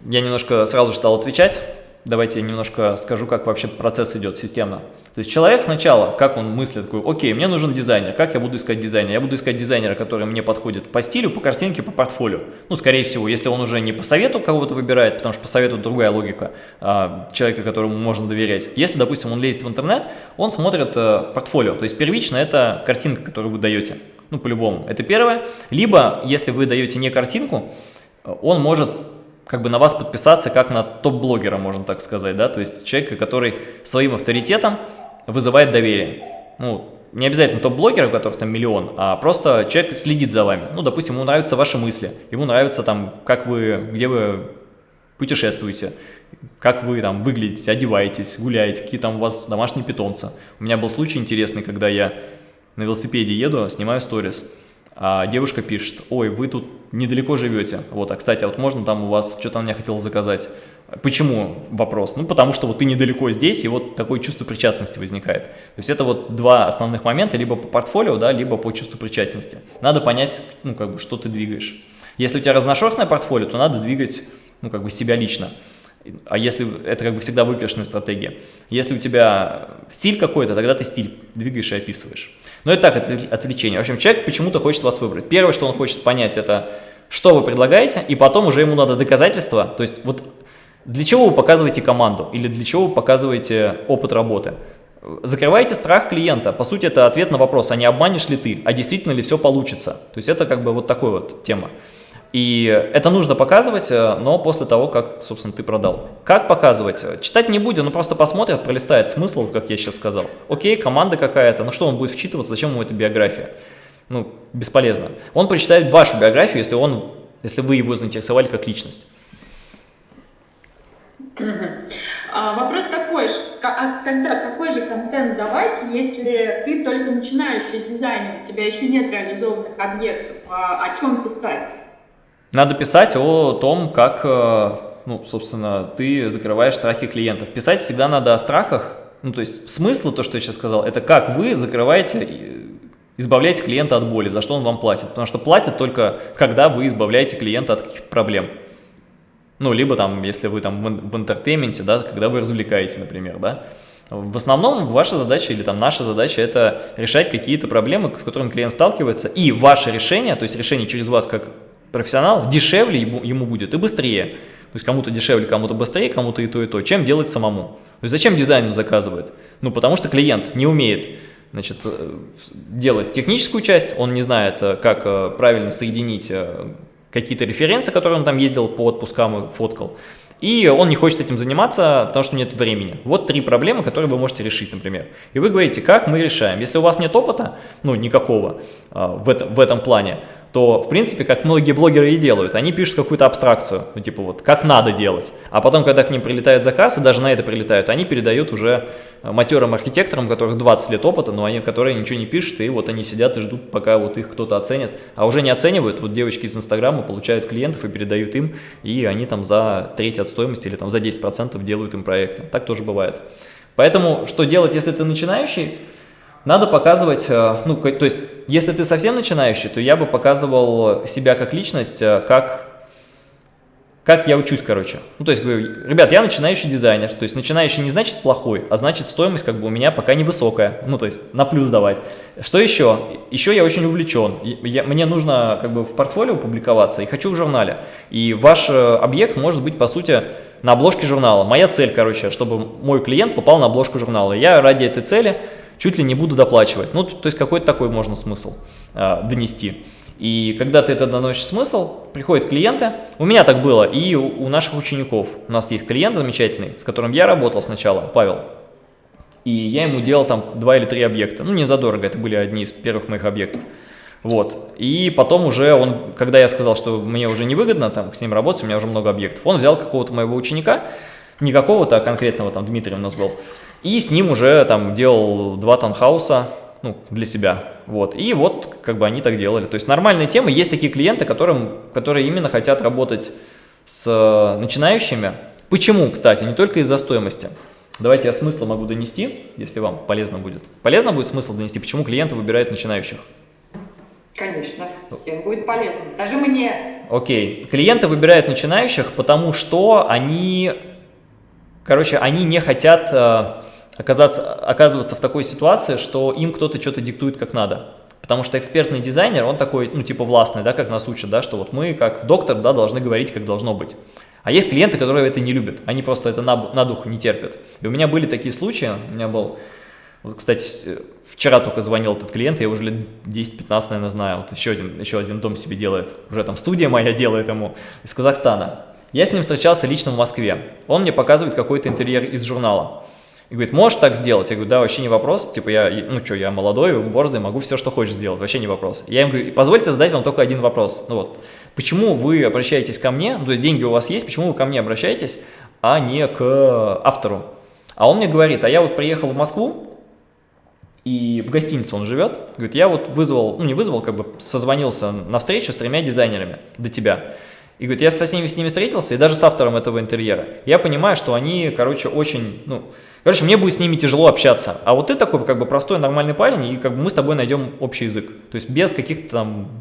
Speaker 2: я немножко сразу стал отвечать. Давайте я немножко скажу, как вообще процесс идет системно. То есть человек сначала, как он мыслит, такой, окей, мне нужен дизайнер, как я буду искать дизайнера? Я буду искать дизайнера, который мне подходит по стилю, по картинке, по портфолио. Ну, скорее всего, если он уже не по совету кого-то выбирает, потому что по совету другая логика а, человека, которому можно доверять. Если, допустим, он лезет в интернет, он смотрит а, портфолио, то есть первично это картинка, которую вы даете, ну, по-любому. Это первое. Либо, если вы даете не картинку, он может как бы на вас подписаться как на топ-блогера, можно так сказать, да, то есть человека, который своим авторитетом вызывает доверие. Ну, не обязательно топ-блогера, у которых там миллион, а просто человек следит за вами. Ну, допустим, ему нравятся ваши мысли, ему нравится там, как вы, где вы путешествуете, как вы там выглядите, одеваетесь, гуляете, какие там у вас домашние питомцы. У меня был случай интересный, когда я на велосипеде еду, снимаю сторис, а девушка пишет, ой, вы тут недалеко живете. Вот, а кстати, а вот можно там у вас, что-то она хотела заказать. Почему вопрос? Ну, потому что вот ты недалеко здесь, и вот такое чувство причастности возникает. То есть это вот два основных момента, либо по портфолио, да, либо по чувству причастности. Надо понять, ну, как бы, что ты двигаешь. Если у тебя разношерстное портфолио, то надо двигать, ну, как бы себя лично. А если это как бы всегда выигрышная стратегия. Если у тебя стиль какой-то, тогда ты стиль двигаешь и описываешь. Но это так, отвлечение. В общем, человек почему-то хочет вас выбрать. Первое, что он хочет понять, это что вы предлагаете, и потом уже ему надо доказательства. То есть вот для чего вы показываете команду или для чего вы показываете опыт работы. Закрываете страх клиента. По сути, это ответ на вопрос, а не обманешь ли ты, а действительно ли все получится. То есть это как бы вот такой вот тема. И это нужно показывать, э, но после того, как, собственно, ты продал. Как показывать? Читать не будем, но просто посмотрят, пролистает смысл, как я сейчас сказал. Окей, команда какая-то, ну что он будет вчитываться, зачем ему эта биография? Ну, бесполезно. Он прочитает вашу биографию, если, он, если вы его заинтересовали как личность.
Speaker 1: А, вопрос такой, а тогда какой же контент давать, если ты только начинающий дизайнер, у тебя еще нет реализованных объектов, а о чем писать?
Speaker 2: Надо писать о том, как, э, ну, собственно, ты закрываешь страхи клиентов. Писать всегда надо о страхах. Ну, то есть смысл, то, что я сейчас сказал, это как вы закрываете, избавляете клиента от боли, за что он вам платит. Потому что платят только, когда вы избавляете клиента от каких-то проблем. Ну, либо там, если вы там в entertainment е, да, когда вы развлекаете, например, да. В основном ваша задача или там наша задача это решать какие-то проблемы, с которыми клиент сталкивается, и ваше решение, то есть решение через вас как профессионал, дешевле ему, будет и быстрее. То есть кому-то дешевле, кому-то быстрее, кому-то и то, и то. Чем делать самому? То есть зачем дизайн заказывает? Ну, потому что клиент не умеет значит, э, делать техническую часть, он не знает, э, как э, правильно соединить какие-то референсы, которые он там ездил по отпускам и фоткал. И он не хочет этим заниматься, потому что нет времени. Вот три проблемы, которые вы можете решить, например. И вы говорите, как мы решаем. Если у вас нет опыта, ну никакого в, это, в этом плане, то, в принципе, как многие блогеры и делают, они пишут какую-то абстракцию, ну, типа вот, как надо делать. А потом, когда к ним прилетает заказ, и даже на это прилетают, они передают уже э, матерым архитекторам, у которых 20 лет опыта, но они, которые ничего не пишут, и вот они сидят и ждут, пока вот их кто-то оценит. А уже не оценивают, вот девочки из Инстаграма получают клиентов и передают им, и они там за треть от стоимости или там за 10% делают им проекты. Так тоже бывает. Поэтому, что делать, если ты начинающий? Надо показывать, э, ну, то есть, если ты совсем начинающий, то я бы показывал себя как личность, э, как, как я учусь, короче. Ну, то есть, говорю, ребят, я начинающий дизайнер, то есть, начинающий не значит плохой, а значит, стоимость как бы у меня пока невысокая, ну, то есть, на плюс давать. Что еще? Еще я очень увлечен, я, мне нужно как бы в портфолио публиковаться и хочу в журнале. И ваш э, объект может быть, по сути, на обложке журнала. Моя цель, короче, чтобы мой клиент попал на обложку журнала. Я ради этой цели чуть ли не буду доплачивать. Ну, то есть какой-то такой можно смысл а, донести. И когда ты это доносишь смысл, приходят клиенты, у меня так было, и у, у наших учеников. У нас есть клиент замечательный, с которым я работал сначала, Павел. И я ему делал там два или три объекта. Ну, не задорого, это были одни из первых моих объектов. Вот. И потом уже он, когда я сказал, что мне уже невыгодно там с ним работать, у меня уже много объектов, он взял какого-то моего ученика, не какого-то, а конкретного, там Дмитрий у нас был, и с ним уже там делал два таунхауса, ну, для себя. Вот. И вот как бы они так делали. То есть нормальные темы. Есть такие клиенты, которым, которые именно хотят работать с э, начинающими. Почему, кстати, не только из-за стоимости. Давайте я смысл могу донести, если вам полезно будет. Полезно будет смысл донести, почему клиенты выбирают начинающих?
Speaker 1: Конечно, всем будет полезно, даже мне.
Speaker 2: Окей, клиенты выбирают начинающих, потому что они, короче, они не хотят э, оказаться, оказываться в такой ситуации, что им кто-то что-то диктует как надо. Потому что экспертный дизайнер, он такой, ну, типа властный, да, как нас учат, да, что вот мы, как доктор, да, должны говорить, как должно быть. А есть клиенты, которые это не любят, они просто это на, на дух не терпят. И у меня были такие случаи, у меня был, вот, кстати, вчера только звонил этот клиент, я уже лет 10-15, наверное, знаю, вот еще один, еще один дом себе делает, уже там студия моя делает ему, из Казахстана. Я с ним встречался лично в Москве, он мне показывает какой-то интерьер из журнала. И говорит, можешь так сделать? Я говорю, да, вообще не вопрос. Типа я, ну что, я молодой, борзый, могу все, что хочешь сделать, вообще не вопрос. Я им говорю, позвольте задать вам только один вопрос. Ну вот, почему вы обращаетесь ко мне, ну, то есть деньги у вас есть, почему вы ко мне обращаетесь, а не к автору? А он мне говорит, а я вот приехал в Москву, и в гостинице он живет, говорит, я вот вызвал, ну не вызвал, как бы созвонился на встречу с тремя дизайнерами до тебя. И говорит, я со с ними, с ними встретился, и даже с автором этого интерьера. Я понимаю, что они, короче, очень, ну, короче, мне будет с ними тяжело общаться. А вот ты такой, как бы, простой, нормальный парень, и как бы мы с тобой найдем общий язык. То есть без каких-то там,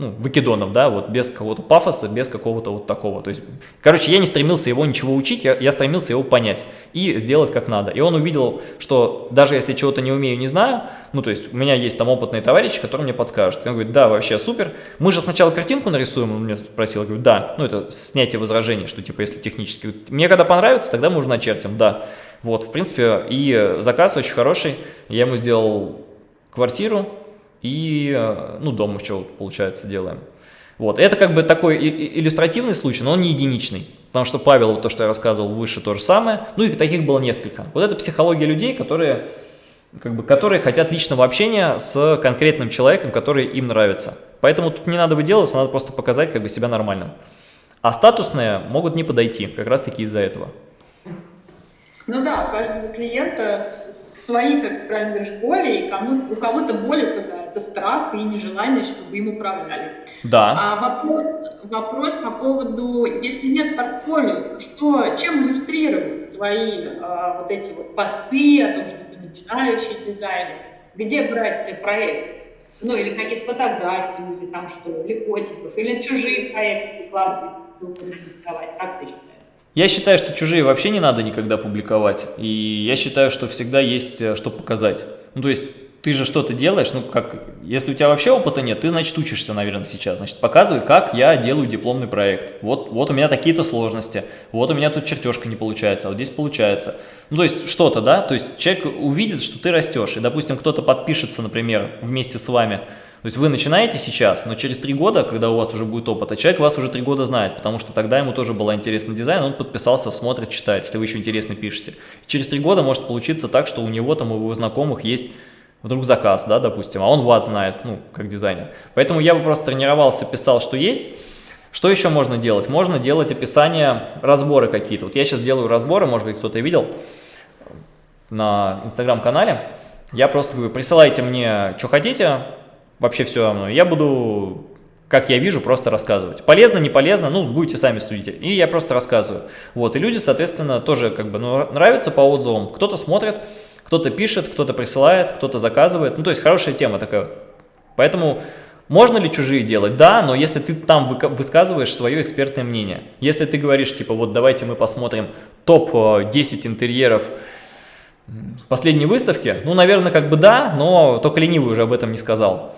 Speaker 2: ну, выкидонов, да, вот без какого-то пафоса, без какого-то вот такого. То есть, короче, я не стремился его ничего учить, я, я стремился его понять и сделать как надо. И он увидел, что даже если чего-то не умею, не знаю, ну, то есть, у меня есть там опытные товарищи, которые мне подскажут. Он говорит, да, вообще супер. Мы же сначала картинку нарисуем, он меня спросил, я говорю, да, ну, это снятие возражений, что типа, если технически. Мне когда понравится, тогда мы уже начертим, да. Вот, в принципе, и заказ очень хороший. Я ему сделал квартиру, и, э, ну, дом еще, получается, делаем. Вот, это как бы такой иллюстративный случай, но он не единичный, потому что Павел, то, что я рассказывал выше, то же самое, ну и таких было несколько. Вот это психология людей, которые, как бы, которые хотят личного общения с конкретным человеком, который им нравится. Поэтому тут не надо выделываться, надо просто показать как бы себя нормальным. А статусные могут не подойти, как раз таки из-за этого.
Speaker 1: Ну да, у каждого клиента свои, как ты правильно говоришь, боли, и кому, у кого-то боли тогда это страх и нежелание, чтобы им управляли.
Speaker 2: Да.
Speaker 1: А вопрос, вопрос по поводу, если нет портфолио, что, чем иллюстрировать свои а, вот эти вот посты о том, что ты начинающий дизайнер, где брать проект? Ну, или какие-то фотографии, или там что, или котиков, или чужие проекты выкладывать, как ты считаешь?
Speaker 2: Я считаю, что чужие вообще не надо никогда публиковать, и я считаю, что всегда есть э, что показать. Ну, то есть, ты же что-то делаешь, ну, как, если у тебя вообще опыта нет, ты, значит, учишься, наверное, сейчас, значит, показывай, как я делаю дипломный проект. Вот, вот у меня такие-то сложности, вот у меня тут чертежка не получается, а вот здесь получается. Ну, то есть, что-то, да, то есть, человек увидит, что ты растешь, и, допустим, кто-то подпишется, например, вместе с вами, то есть вы начинаете сейчас, но через три года, когда у вас уже будет опыт, а человек вас уже три года знает, потому что тогда ему тоже был интересный дизайн, он подписался, смотрит, читает, если вы еще интересно пишете. Через три года может получиться так, что у него там, у его знакомых есть вдруг заказ, да, допустим, а он вас знает, ну, как дизайнер. Поэтому я бы просто тренировался, писал, что есть. Что еще можно делать? Можно делать описание, разборы какие-то. Вот я сейчас делаю разборы, может быть, кто-то видел на инстаграм-канале. Я просто говорю, присылайте мне, что хотите, вообще все равно. Я буду, как я вижу, просто рассказывать. Полезно, не полезно, ну, будете сами судить. И я просто рассказываю. Вот, и люди, соответственно, тоже как бы ну, нравятся по отзывам. Кто-то смотрит, кто-то пишет, кто-то присылает, кто-то заказывает. Ну, то есть хорошая тема такая. Поэтому можно ли чужие делать? Да, но если ты там высказываешь свое экспертное мнение. Если ты говоришь, типа, вот давайте мы посмотрим топ-10 интерьеров последней выставки, ну, наверное, как бы да, но только ленивый уже об этом не сказал.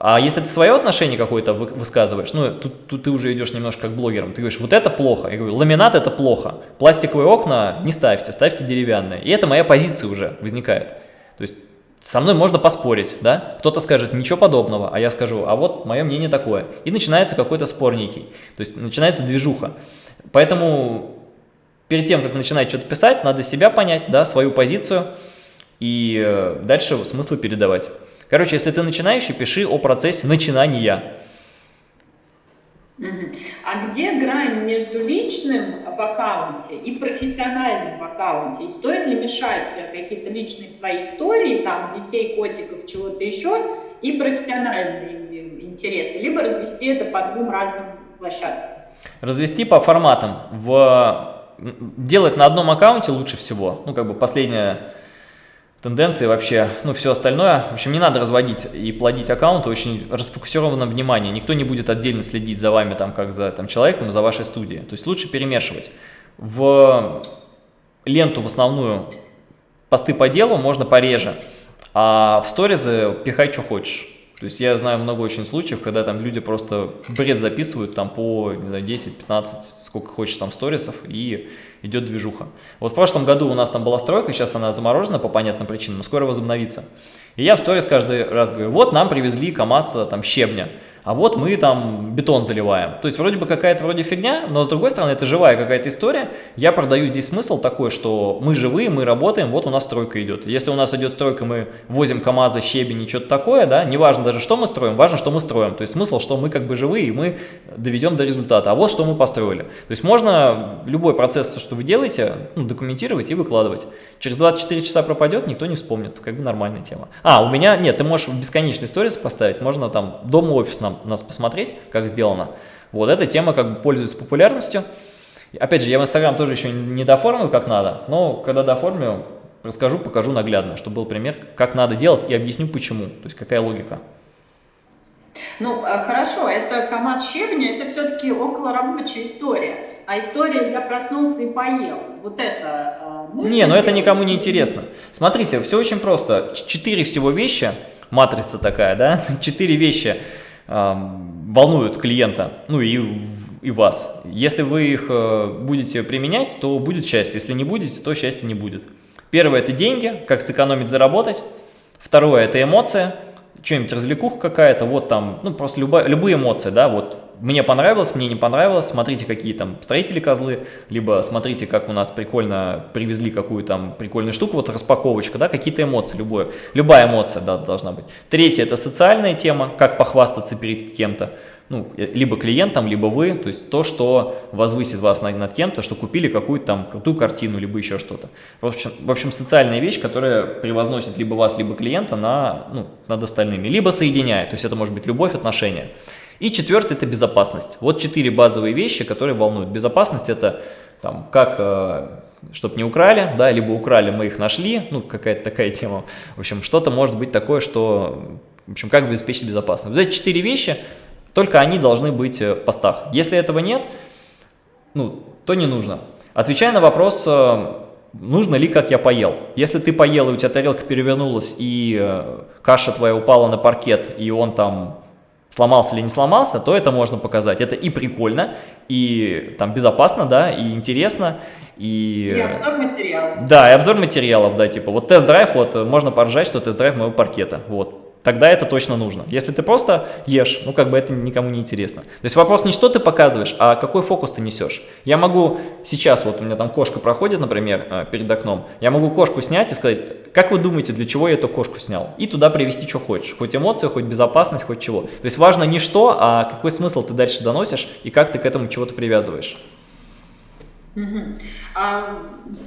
Speaker 2: А если ты свое отношение какое-то высказываешь, ну, тут, тут ты уже идешь немножко как блогером, ты говоришь, вот это плохо. Я говорю, ламинат это плохо, пластиковые окна не ставьте, ставьте деревянные. И это моя позиция уже возникает. То есть со мной можно поспорить, да? Кто-то скажет ничего подобного, а я скажу, а вот мое мнение такое. И начинается какой-то спор то есть начинается движуха. Поэтому перед тем, как начинать что-то писать, надо себя понять, да, свою позицию и э, дальше смыслы передавать. Короче, если ты начинающий, пиши о процессе начинания.
Speaker 1: А где грань между личным в аккаунте и профессиональным в аккаунте? И стоит ли мешать какие-то личные свои истории, там, детей, котиков, чего-то еще, и профессиональные интересы? Либо развести это по двум разным площадкам?
Speaker 2: Развести по форматам. В... Делать на одном аккаунте лучше всего. Ну, как бы последняя тенденции вообще, ну, все остальное. В общем, не надо разводить и плодить аккаунты, очень расфокусировано внимание. Никто не будет отдельно следить за вами, там, как за там, человеком, за вашей студией. То есть лучше перемешивать. В ленту в основную посты по делу можно пореже, а в сторизы пихай, что хочешь. То есть я знаю много очень случаев, когда там люди просто бред записывают там по, не знаю, 10-15, сколько хочешь там сторисов, и идет движуха. Вот в прошлом году у нас там была стройка, сейчас она заморожена по понятным причинам, но скоро возобновится. И я в сторис каждый раз говорю, вот нам привезли КАМАЗ там щебня а вот мы там бетон заливаем. То есть вроде бы какая-то вроде фигня, но с другой стороны это живая какая-то история. Я продаю здесь смысл такой, что мы живые, мы работаем, вот у нас стройка идет. Если у нас идет стройка, мы возим КАМАЗы, щебень и что-то такое, да, неважно даже что мы строим, важно, что мы строим. То есть смысл, что мы как бы живые и мы доведем до результата. А вот что мы построили. То есть можно любой процесс, что вы делаете, ну, документировать и выкладывать. Через 24 часа пропадет, никто не вспомнит, как бы нормальная тема. А, у меня, нет, ты можешь бесконечный сторис поставить, можно там дом-офис нам, нас посмотреть, как сделано. Вот эта тема как бы пользуется популярностью. Опять же, я в Инстаграм тоже еще не доформил как надо, но когда доформлю, расскажу, покажу наглядно, чтобы был пример, как надо делать и объясню почему, то есть какая логика.
Speaker 1: Ну, э, хорошо, это КАМАЗ щебня, это все-таки около рабочая история. А история «я проснулся и поел», вот это...
Speaker 2: Э, не, но ну это никому не интересно. Смотрите, все очень просто. Четыре всего вещи, матрица такая, да, четыре вещи эм, волнуют клиента, ну и, и вас. Если вы их э, будете применять, то будет счастье. Если не будете, то счастья не будет. Первое – это деньги, как сэкономить, заработать. Второе – это эмоция – что-нибудь развлекуха какая-то, вот там, ну, просто любая, любые эмоции, да, вот, мне понравилось, мне не понравилось, смотрите, какие там строители козлы, либо смотрите, как у нас прикольно привезли какую там прикольную штуку, вот распаковочка, да, какие-то эмоции, любое, любая эмоция, да, должна быть. Третье – это социальная тема, как похвастаться перед кем-то ну, либо клиентом, либо вы, то есть то, что возвысит вас над, над кем-то, что купили какую-то там крутую картину, либо еще что-то. В общем, в общем, социальная вещь, которая превозносит либо вас, либо клиента на, ну, над остальными, либо соединяет, то есть это может быть любовь, отношения. И четвертое – это безопасность. Вот четыре базовые вещи, которые волнуют. Безопасность – это там, как э, чтобы не украли, да, либо украли, мы их нашли, ну, какая-то такая тема. В общем, что-то может быть такое, что, в общем, как обеспечить безопасность. Вот эти четыре вещи только они должны быть э, в постах. Если этого нет, ну, то не нужно. Отвечая на вопрос, э, нужно ли, как я поел. Если ты поел, и у тебя тарелка перевернулась, и каша твоя упала на паркет, и он там сломался или не сломался, то это можно показать. Это и прикольно, и там безопасно, да, и интересно.
Speaker 1: И, и обзор материалов.
Speaker 2: Да, и обзор материалов, да, типа вот тест-драйв, вот можно поржать, что тест-драйв моего паркета, вот тогда это точно нужно. Если ты просто ешь, ну как бы это никому не интересно. То есть вопрос не что ты показываешь, а какой фокус ты несешь. Я могу сейчас, вот у меня там кошка проходит, например, э, перед окном, я могу кошку снять и сказать, как вы думаете, для чего я эту кошку снял? И туда привести, что хочешь. Хоть эмоции, хоть безопасность, хоть чего. То есть важно не что, а какой смысл ты дальше доносишь и как ты к этому чего-то привязываешь.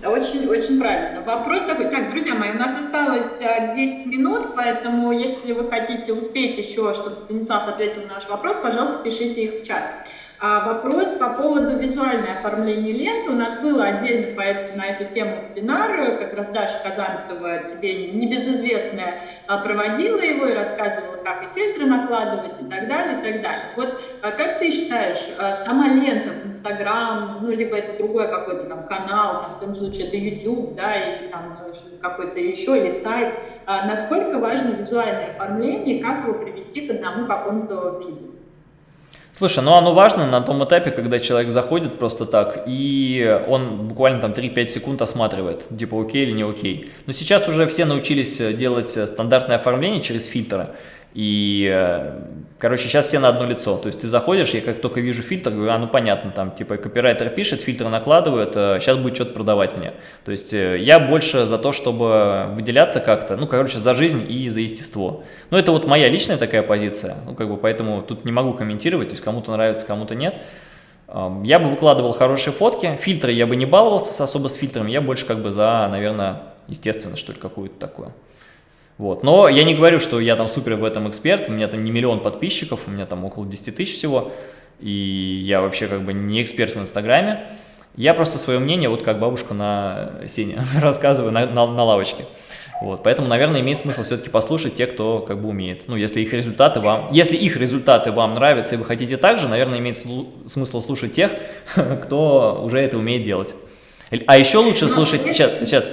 Speaker 1: Очень, очень правильно. Вопрос такой. Так, друзья мои, у нас осталось 10 а, минут, поэтому если вы хотите успеть еще, чтобы Станислав ответил на наш вопрос, пожалуйста, пишите их в чат. А вопрос по поводу визуальной оформления ленты. У нас было отдельно по, на эту тему вебинар, как раз Даша Казанцева, тебе небезызвестная, а, проводила его и рассказывала, как и фильтры накладывать и так далее, и так далее. Вот а как ты считаешь, а, сама лента в Инстаграм, ну, либо это другой какой-то там канал, там, в том случае это YouTube, да, или там ну, какой-то еще, или сайт, насколько важно визуальное оформление, как его привести к одному какому-то виду?
Speaker 2: Слушай, ну оно важно на том этапе, когда человек заходит просто так, и он буквально там 3-5 секунд осматривает, типа окей или не окей. Но сейчас уже все научились делать стандартное оформление через фильтры. И, э, короче, сейчас все на одно лицо. То есть ты заходишь, я как только вижу фильтр, говорю, а, ну понятно, там, типа, копирайтер пишет, фильтры накладывают, сейчас э, будет что-то продавать мне. То есть э, я больше за то, чтобы выделяться как-то, ну, короче, за жизнь и за естество. Ну, это вот моя личная такая позиция, ну, как бы, поэтому тут не могу комментировать, то есть кому-то нравится, кому-то нет. Я бы выкладывал хорошие фотки, фильтры я бы не баловался особо с фильтрами, я больше как бы за, наверное, естественно, что ли, какую-то такое. Вот. Но я не говорю, что я там супер в этом эксперт, у меня там не миллион подписчиков, у меня там около 10 тысяч всего, и я вообще как бы не эксперт в Инстаграме. Я просто свое мнение, вот как бабушка на сене, рассказываю на, на, на лавочке. Вот, поэтому, наверное, имеет смысл все-таки послушать те, кто как бы умеет. Ну, если их результаты вам, если их результаты вам нравятся и вы хотите так же, наверное, имеет смысл слушать тех, кто уже это умеет делать. А еще лучше слушать, сейчас, сейчас,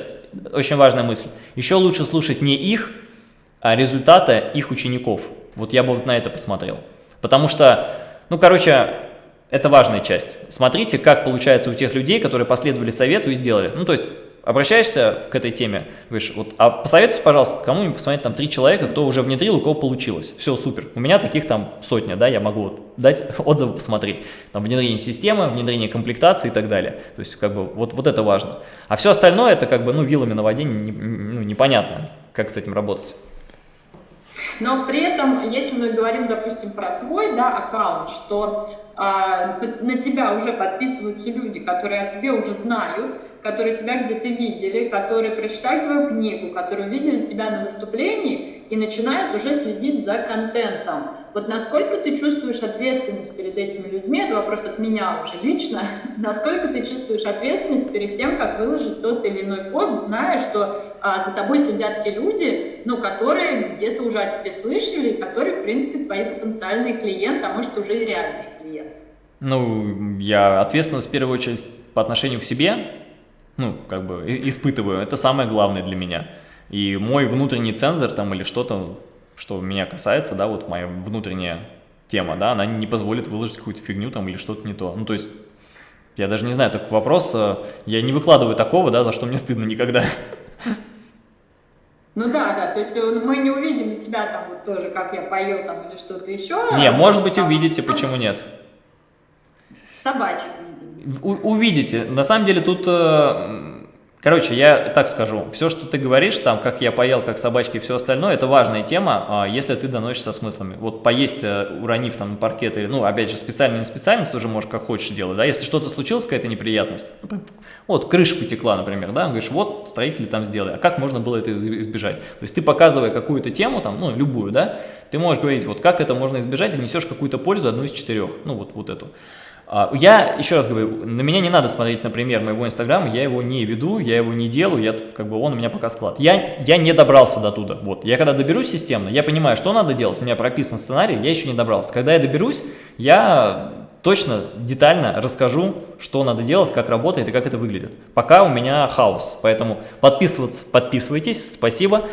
Speaker 2: очень важная мысль. Еще лучше слушать не их, а результаты их учеников. Вот я бы вот на это посмотрел. Потому что, ну, короче, это важная часть. Смотрите, как получается у тех людей, которые последовали совету и сделали. Ну, то есть обращаешься к этой теме, говоришь, вот, а посоветуйте, пожалуйста, кому-нибудь посмотреть там три человека, кто уже внедрил, у кого получилось. Все, супер. У меня таких там сотня, да, я могу вот дать отзывы посмотреть. Там внедрение системы, внедрение комплектации и так далее. То есть, как бы, вот, вот это важно. А все остальное, это как бы, ну, вилами на воде не, ну, непонятно, как с этим работать.
Speaker 1: Но при этом, если мы говорим, допустим, про твой да, аккаунт, что на тебя уже подписываются люди, которые о тебе уже знают, которые тебя где-то видели, которые прочитали твою книгу, которые увидели тебя на выступлении, и начинают уже следить за контентом. Вот насколько ты чувствуешь ответственность перед этими людьми, это вопрос от меня уже лично, насколько ты чувствуешь ответственность перед тем, как выложить тот или иной пост, зная, что а, за тобой следят те люди, ну, которые где-то уже о тебе слышали, которые, в принципе, твои потенциальные клиенты, а может, уже и реальные.
Speaker 2: Ну, я ответственность в первую очередь по отношению к себе, ну, как бы испытываю, это самое главное для меня. И мой внутренний цензор там или что-то, что меня касается, да, вот моя внутренняя тема, да, она не позволит выложить какую-то фигню там или что-то не то. Ну, то есть, я даже не знаю, такой вопрос, э, я не выкладываю такого, да, за что мне стыдно никогда.
Speaker 1: Ну да, да, то есть э, мы не увидим тебя там вот тоже, как я поел там или что-то еще.
Speaker 2: Не, может быть увидите, почему нет?
Speaker 1: Собачек
Speaker 2: видим. увидите. На самом деле тут э, Короче, я так скажу, все, что ты говоришь, там, как я поел, как собачки и все остальное, это важная тема, а, если ты доносишь со смыслами. Вот поесть, э, уронив там паркет, или, ну, опять же, специально, не специально, ты тоже можешь как хочешь делать, да, если что-то случилось, какая-то неприятность, вот, крыша потекла, например, да, говоришь, вот, строители там сделали, а как можно было это избежать? То есть ты, показывая какую-то тему, там, ну, любую, да, ты можешь говорить, вот, как это можно избежать, и несешь какую-то пользу, одну из четырех, ну, вот, вот эту. А, я, еще раз говорю, на меня не надо смотреть, например, моего инстаграма, я его не веду, я его не делаю, я, как бы он у меня пока склад. Я, я не добрался до туда, вот. Я когда доберусь системно, я понимаю, что надо делать, у меня прописан сценарий, я еще не добрался. Когда я доберусь, я точно, детально расскажу, что надо делать, как работает и как это выглядит. Пока у меня хаос, поэтому подписываться, подписывайтесь, спасибо.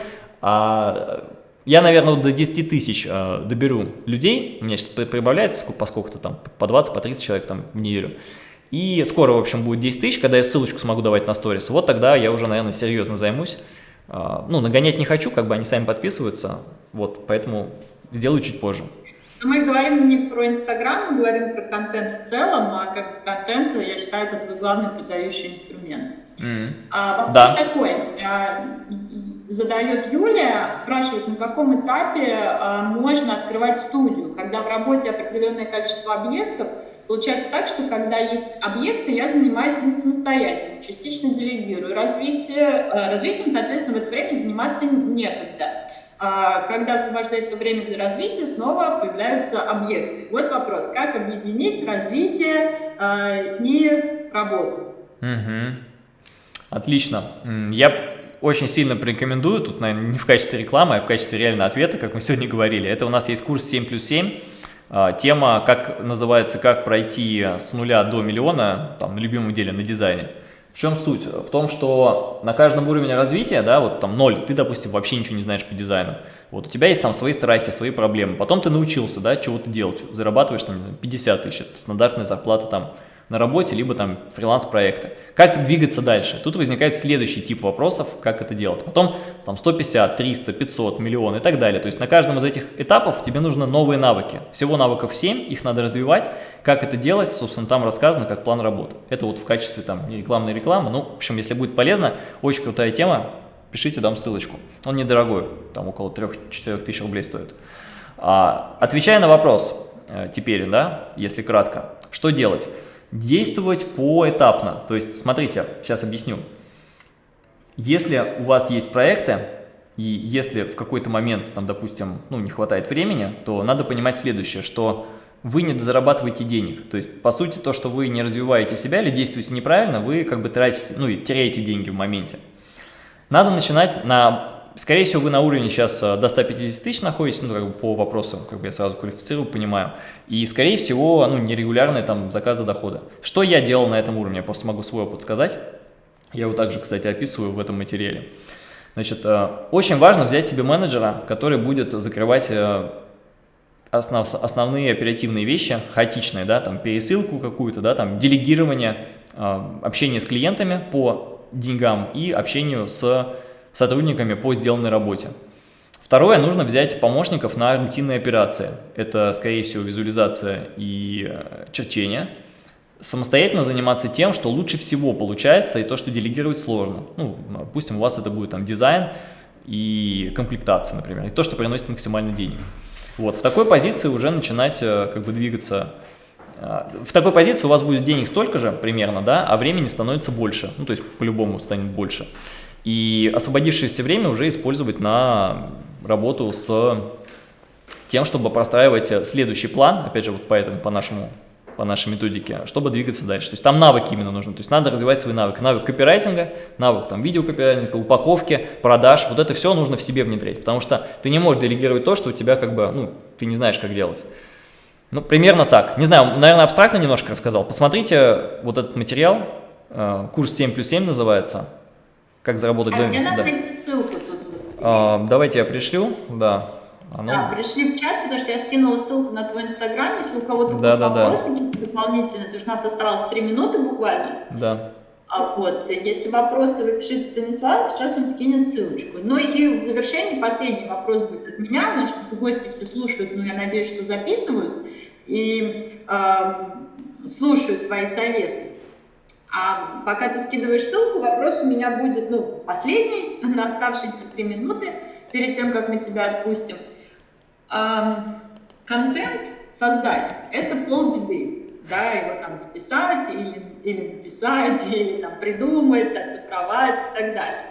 Speaker 2: А, я, наверное, до 10 тысяч э, доберу людей, у меня сейчас прибавляется по сколько-то там, по 20, по 30 человек там в неделю. И скоро, в общем, будет 10 тысяч, когда я ссылочку смогу давать на сторис. Вот тогда я уже, наверное, серьезно займусь. Э, ну, нагонять не хочу, как бы они сами подписываются, вот, поэтому сделаю чуть позже.
Speaker 1: Мы говорим не про Инстаграм, мы говорим про контент в целом, а как контент, я считаю, это твой главный продающий инструмент. Mm. А, вопрос да. такой. А, задает Юлия, спрашивает, на каком этапе а, можно открывать студию, когда в работе определенное количество объектов, Получается так, что когда есть объекты, я занимаюсь ими самостоятельно, частично делегирую. Развитие, а, развитием, соответственно, в это время заниматься некогда. А, когда освобождается время для развития, снова появляются объекты. Вот вопрос, как объединить развитие и работу?
Speaker 2: Угу. Отлично. Я очень сильно порекомендую, тут, наверное, не в качестве рекламы, а в качестве реального ответа, как мы сегодня говорили. Это у нас есть курс 7 плюс 7. А, тема, как называется, как пройти с нуля до миллиона, там, на любимом деле, на дизайне. В чем суть? В том, что на каждом уровне развития, да, вот там ноль, ты, допустим, вообще ничего не знаешь по дизайну. Вот у тебя есть там свои страхи, свои проблемы. Потом ты научился, да, чего-то делать. Зарабатываешь там 50 тысяч, стандартная зарплата там на работе, либо там фриланс-проекты. Как двигаться дальше? Тут возникает следующий тип вопросов, как это делать. Потом там 150, 300, 500, миллион и так далее. То есть на каждом из этих этапов тебе нужны новые навыки. Всего навыков 7, их надо развивать. Как это делать, собственно, там рассказано, как план работы. Это вот в качестве там рекламной рекламы. Ну, в общем, если будет полезно, очень крутая тема, пишите, дам ссылочку. Он недорогой, там около 3-4 тысяч рублей стоит. А, отвечая на вопрос э, теперь, да, если кратко, что делать? Действовать поэтапно. То есть, смотрите, сейчас объясню. Если у вас есть проекты, и если в какой-то момент, там, допустим, ну, не хватает времени, то надо понимать следующее, что вы не зарабатываете денег. То есть, по сути, то, что вы не развиваете себя или действуете неправильно, вы как бы тратите, ну, и теряете деньги в моменте. Надо начинать на Скорее всего, вы на уровне сейчас э, до 150 тысяч находитесь, ну, как бы по вопросу, как бы я сразу квалифицирую, понимаю. И, скорее всего, ну, нерегулярные там заказы дохода. Что я делал на этом уровне? Я просто могу свой опыт сказать. Я его также, кстати, описываю в этом материале. Значит, э, очень важно взять себе менеджера, который будет закрывать э, основ, основные оперативные вещи, хаотичные, да, там пересылку какую-то, да, там делегирование, общение с клиентами по деньгам и общению с сотрудниками по сделанной работе. Второе, нужно взять помощников на рутинные операции. Это, скорее всего, визуализация и э, черчение. Самостоятельно заниматься тем, что лучше всего получается, и то, что делегировать сложно. Ну, допустим, у вас это будет там дизайн и комплектация, например, и то, что приносит максимально денег. Вот, в такой позиции уже начинать э, как бы двигаться. Э, в такой позиции у вас будет денег столько же примерно, да, а времени становится больше. Ну, то есть по-любому станет больше и освободившееся время уже использовать на работу с тем, чтобы простраивать следующий план, опять же, вот поэтому по нашему по нашей методике, чтобы двигаться дальше. То есть там навыки именно нужны. То есть надо развивать свои навыки. Навык копирайтинга, навык там видеокопирайтинга, упаковки, продаж. Вот это все нужно в себе внедрять, потому что ты не можешь делегировать то, что у тебя как бы, ну, ты не знаешь, как делать. Ну, примерно так. Не знаю, наверное, абстрактно немножко рассказал. Посмотрите вот этот материал, э, курс 7 плюс 7 называется. Как заработать...
Speaker 1: А
Speaker 2: до...
Speaker 1: где надо
Speaker 2: да.
Speaker 1: ссылку тут?
Speaker 2: А, давайте я пришлю, да.
Speaker 1: Оно... Да, пришли в чат, потому что я скинула ссылку на твой инстаграм, если у кого-то
Speaker 2: да,
Speaker 1: будут
Speaker 2: да,
Speaker 1: вопросы
Speaker 2: да.
Speaker 1: дополнительные, потому что у нас осталось 3 минуты буквально.
Speaker 2: Да.
Speaker 1: А вот, если вопросы вы пишите Станиславу, сейчас он скинет ссылочку. Ну и в завершении последний вопрос будет от меня, значит, гости все слушают, но я надеюсь, что записывают и э, слушают твои советы. А пока ты скидываешь ссылку, вопрос у меня будет, ну, последний, на оставшиеся три минуты, перед тем, как мы тебя отпустим контент создать – это полбеды. Да, его там записать или, или написать, или там придумать, оцифровать и так далее.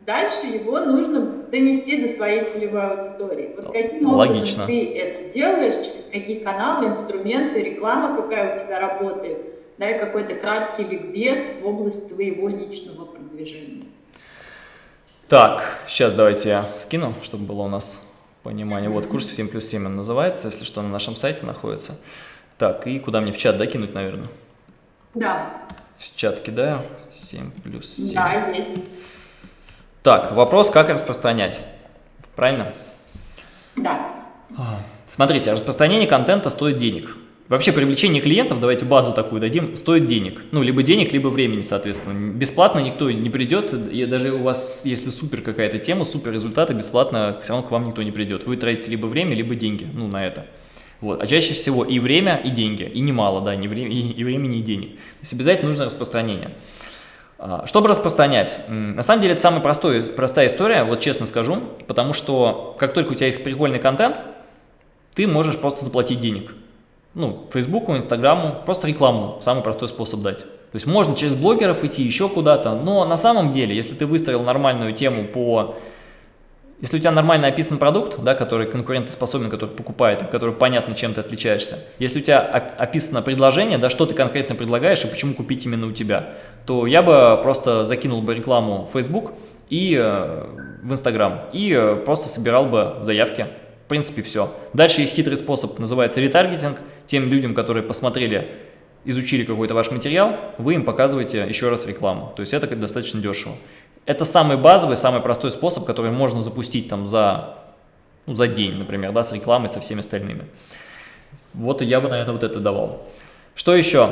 Speaker 1: Дальше его нужно донести до своей целевой аудитории. Вот каким
Speaker 2: Логично.
Speaker 1: образом ты это делаешь, через какие каналы, инструменты, реклама какая у тебя работает, да, и какой-то краткий ликбез в область твоего личного продвижения.
Speaker 2: Так, сейчас давайте я скину, чтобы было у нас понимание. Вот курс 7 плюс 7 он называется, если что, на нашем сайте находится. Так, и куда мне в чат докинуть, наверное?
Speaker 1: Да.
Speaker 2: В чат кидаю. 7 плюс 7.
Speaker 1: Да, есть.
Speaker 2: Так, вопрос, как распространять. Правильно?
Speaker 1: Да.
Speaker 2: Смотрите, распространение контента стоит денег. Вообще привлечение клиентов, давайте базу такую дадим, стоит денег. Ну, либо денег, либо времени, соответственно. Бесплатно никто не придет, и даже у вас, если супер какая-то тема, супер результаты, бесплатно все равно к вам никто не придет. Вы тратите либо время, либо деньги, ну, на это. Вот. А чаще всего и время, и деньги, и немало, да, не время, и, и времени, и денег. То есть обязательно нужно распространение. А, чтобы распространять, на самом деле это самая простой, простая история, вот честно скажу, потому что как только у тебя есть прикольный контент, ты можешь просто заплатить денег ну, Фейсбуку, Инстаграму, просто рекламу, самый простой способ дать. То есть можно через блогеров идти еще куда-то, но на самом деле, если ты выстроил нормальную тему по... Если у тебя нормально описан продукт, да, который конкурентоспособен, который покупает, который понятно, чем ты отличаешься, если у тебя описано предложение, да, что ты конкретно предлагаешь и почему купить именно у тебя, то я бы просто закинул бы рекламу в Facebook и э, в Instagram и э, просто собирал бы заявки в принципе, все. Дальше есть хитрый способ, называется ретаргетинг. Тем людям, которые посмотрели, изучили какой-то ваш материал, вы им показываете еще раз рекламу. То есть это достаточно дешево. Это самый базовый, самый простой способ, который можно запустить там за, ну, за день, например, да, с рекламой, со всеми остальными. Вот я бы, наверное, вот это давал. Что еще?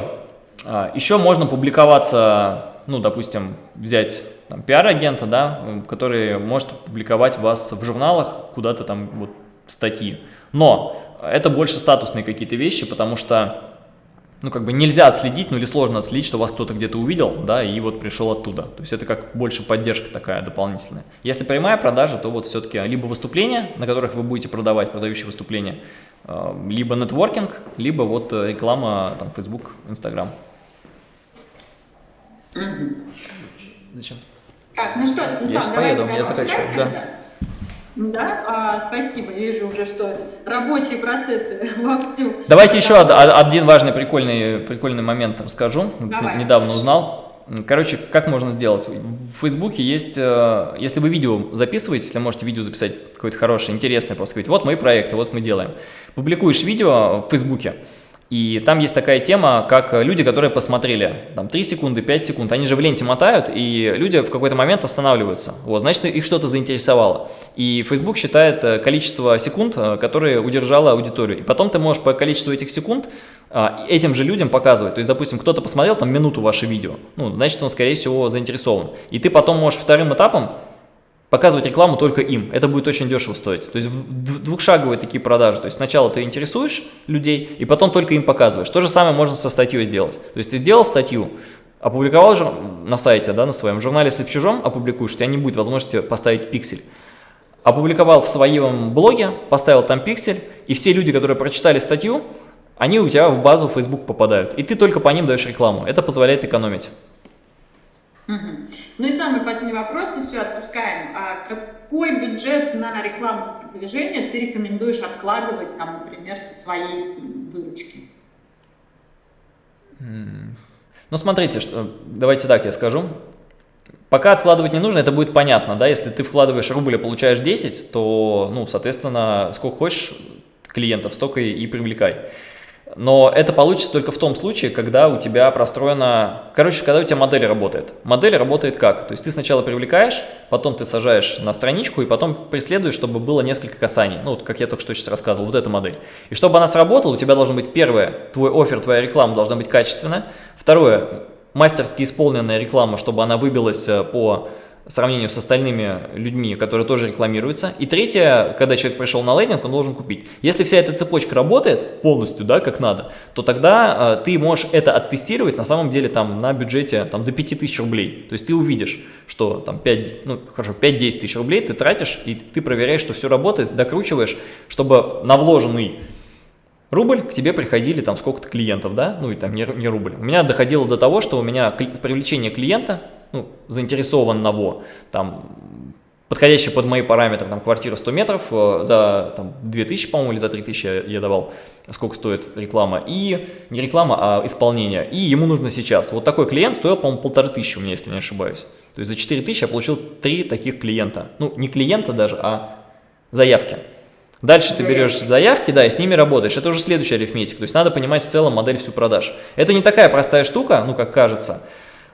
Speaker 2: А, еще можно публиковаться, ну, допустим, взять пиар-агента, да, который может публиковать вас в журналах, куда-то там вот статьи. Но это больше статусные какие-то вещи, потому что ну, как бы нельзя отследить, ну или сложно отследить, что вас кто-то где-то увидел, да, и вот пришел оттуда. То есть это как больше поддержка такая дополнительная. Если прямая продажа, то вот все-таки либо выступления, на которых вы будете продавать, продающие выступления, э, либо нетворкинг, либо вот э, реклама, там, Facebook, Instagram.
Speaker 1: Зачем? Так, ну что, Станислав,
Speaker 2: я сейчас поеду, я заканчиваю, да.
Speaker 1: Да, а, спасибо. Вижу уже, что рабочие процессы вовсю.
Speaker 2: Давайте еще один важный прикольный, прикольный момент расскажу. Давай. Недавно узнал. Короче, как можно сделать? В Фейсбуке есть, э, если вы видео записываете, если можете видео записать какое-то хорошее, интересное, просто говорить, вот мои проекты, вот мы делаем. Публикуешь видео в Фейсбуке, и там есть такая тема, как люди, которые посмотрели там 3 секунды, 5 секунд, они же в ленте мотают, и люди в какой-то момент останавливаются. Вот, значит, их что-то заинтересовало. И Facebook считает э, количество секунд, э, которые удержала аудиторию. И потом ты можешь по количеству этих секунд а, этим же людям показывать. То есть, допустим, кто-то посмотрел там минуту ваше видео, ну, значит, он, скорее всего, заинтересован. И ты потом можешь вторым этапом показывать рекламу только им. Это будет очень дешево стоить. То есть двухшаговые такие продажи. То есть сначала ты интересуешь людей, и потом только им показываешь. То же самое можно со статьей сделать. То есть ты сделал статью, опубликовал на сайте, да, на своем журнале, если в чужом опубликуешь, у тебя не будет возможности поставить пиксель. Опубликовал в своем блоге, поставил там пиксель, и все люди, которые прочитали статью, они у тебя в базу Facebook попадают. И ты только по ним даешь рекламу. Это позволяет экономить.
Speaker 1: Угу. Ну и самый последний вопрос, и все, отпускаем. А какой бюджет на рекламу продвижения ты рекомендуешь откладывать, там, например, со своей выручки?
Speaker 2: Ну, смотрите, что, давайте так я скажу. Пока откладывать не нужно, это будет понятно, да, если ты вкладываешь рубль и получаешь 10, то, ну, соответственно, сколько хочешь клиентов, столько и привлекай. Но это получится только в том случае, когда у тебя простроена... Короче, когда у тебя модель работает. Модель работает как? То есть ты сначала привлекаешь, потом ты сажаешь на страничку и потом преследуешь, чтобы было несколько касаний. Ну, вот как я только что сейчас рассказывал, вот эта модель. И чтобы она сработала, у тебя должно быть первое, твой офер, твоя реклама должна быть качественная. Второе, мастерски исполненная реклама, чтобы она выбилась э, по сравнению с остальными людьми, которые тоже рекламируются. И третье, когда человек пришел на лендинг, он должен купить. Если вся эта цепочка работает полностью, да, как надо, то тогда э, ты можешь это оттестировать на самом деле там на бюджете там, до 5000 рублей. То есть ты увидишь, что там 5, ну хорошо, 5-10 тысяч рублей ты тратишь, и ты проверяешь, что все работает, докручиваешь, чтобы на вложенный рубль, к тебе приходили там сколько-то клиентов, да, ну и там не, не рубль. У меня доходило до того, что у меня привлечение клиента ну, заинтересованного, там, подходящая под мои параметры, там, квартира 100 метров, э, за там, 2000, по-моему, или за 3000 я, давал, сколько стоит реклама, и не реклама, а исполнение, и ему нужно сейчас. Вот такой клиент стоил, по-моему, полторы тысячи у меня, если не ошибаюсь. То есть за 4000 я получил три таких клиента. Ну, не клиента даже, а заявки. Дальше ты берешь заявки, да, и с ними работаешь. Это уже следующая арифметика. То есть надо понимать в целом модель всю продаж. Это не такая простая штука, ну, как кажется.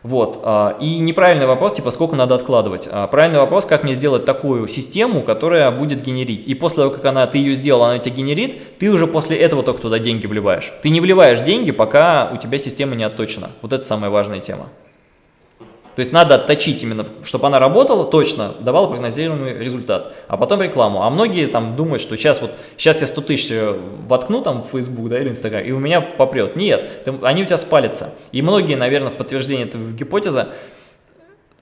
Speaker 2: Вот. А, и неправильный вопрос, типа, сколько надо откладывать. А правильный вопрос, как мне сделать такую систему, которая будет генерить. И после того, как она, ты ее сделал, она тебя генерит, ты уже после этого только туда деньги вливаешь. Ты не вливаешь деньги, пока у тебя система не отточена. Вот это самая важная тема. То есть надо отточить именно, чтобы она работала точно, давала прогнозируемый результат, а потом рекламу. А многие там думают, что сейчас вот, сейчас я 100 тысяч э, воткну там в Facebook да, или Instagram, и у меня попрет. Нет, ты, они у тебя спалятся. И многие, наверное, в подтверждение этой гипотезы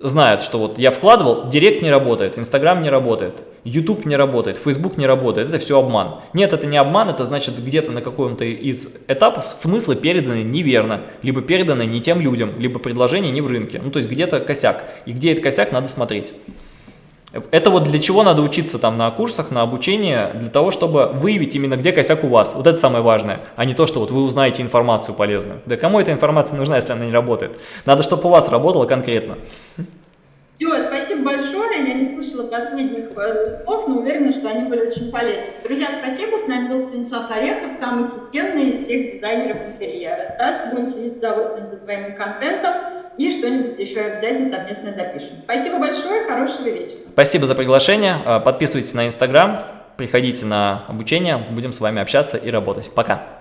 Speaker 2: знают, что вот я вкладывал, Директ не работает, Инстаграм не работает, YouTube не работает, Facebook не работает, это все обман. Нет, это не обман, это значит где-то на каком-то из этапов смыслы переданы неверно, либо переданы не тем людям, либо предложение не в рынке. Ну, то есть где-то косяк. И где этот косяк, надо смотреть. Это вот для чего надо учиться там на курсах, на обучении, для того, чтобы выявить именно где косяк у вас. Вот это самое важное, а не то, что вот вы узнаете информацию полезную. Да кому эта информация нужна, если она не работает? Надо, чтобы у вас работало конкретно.
Speaker 1: Все, спасибо большое. Я не слышала последних э, слов, но уверена, что они были очень полезны. Друзья, спасибо. С нами был Станислав Орехов, самый системный из всех дизайнеров интерьера. Стас, будем следить с удовольствием за твоим контентом и что-нибудь еще обязательно совместно запишем. Спасибо большое, хорошего вечера.
Speaker 2: Спасибо за приглашение. Э, подписывайтесь на Инстаграм, приходите на обучение, будем с вами общаться и работать. Пока!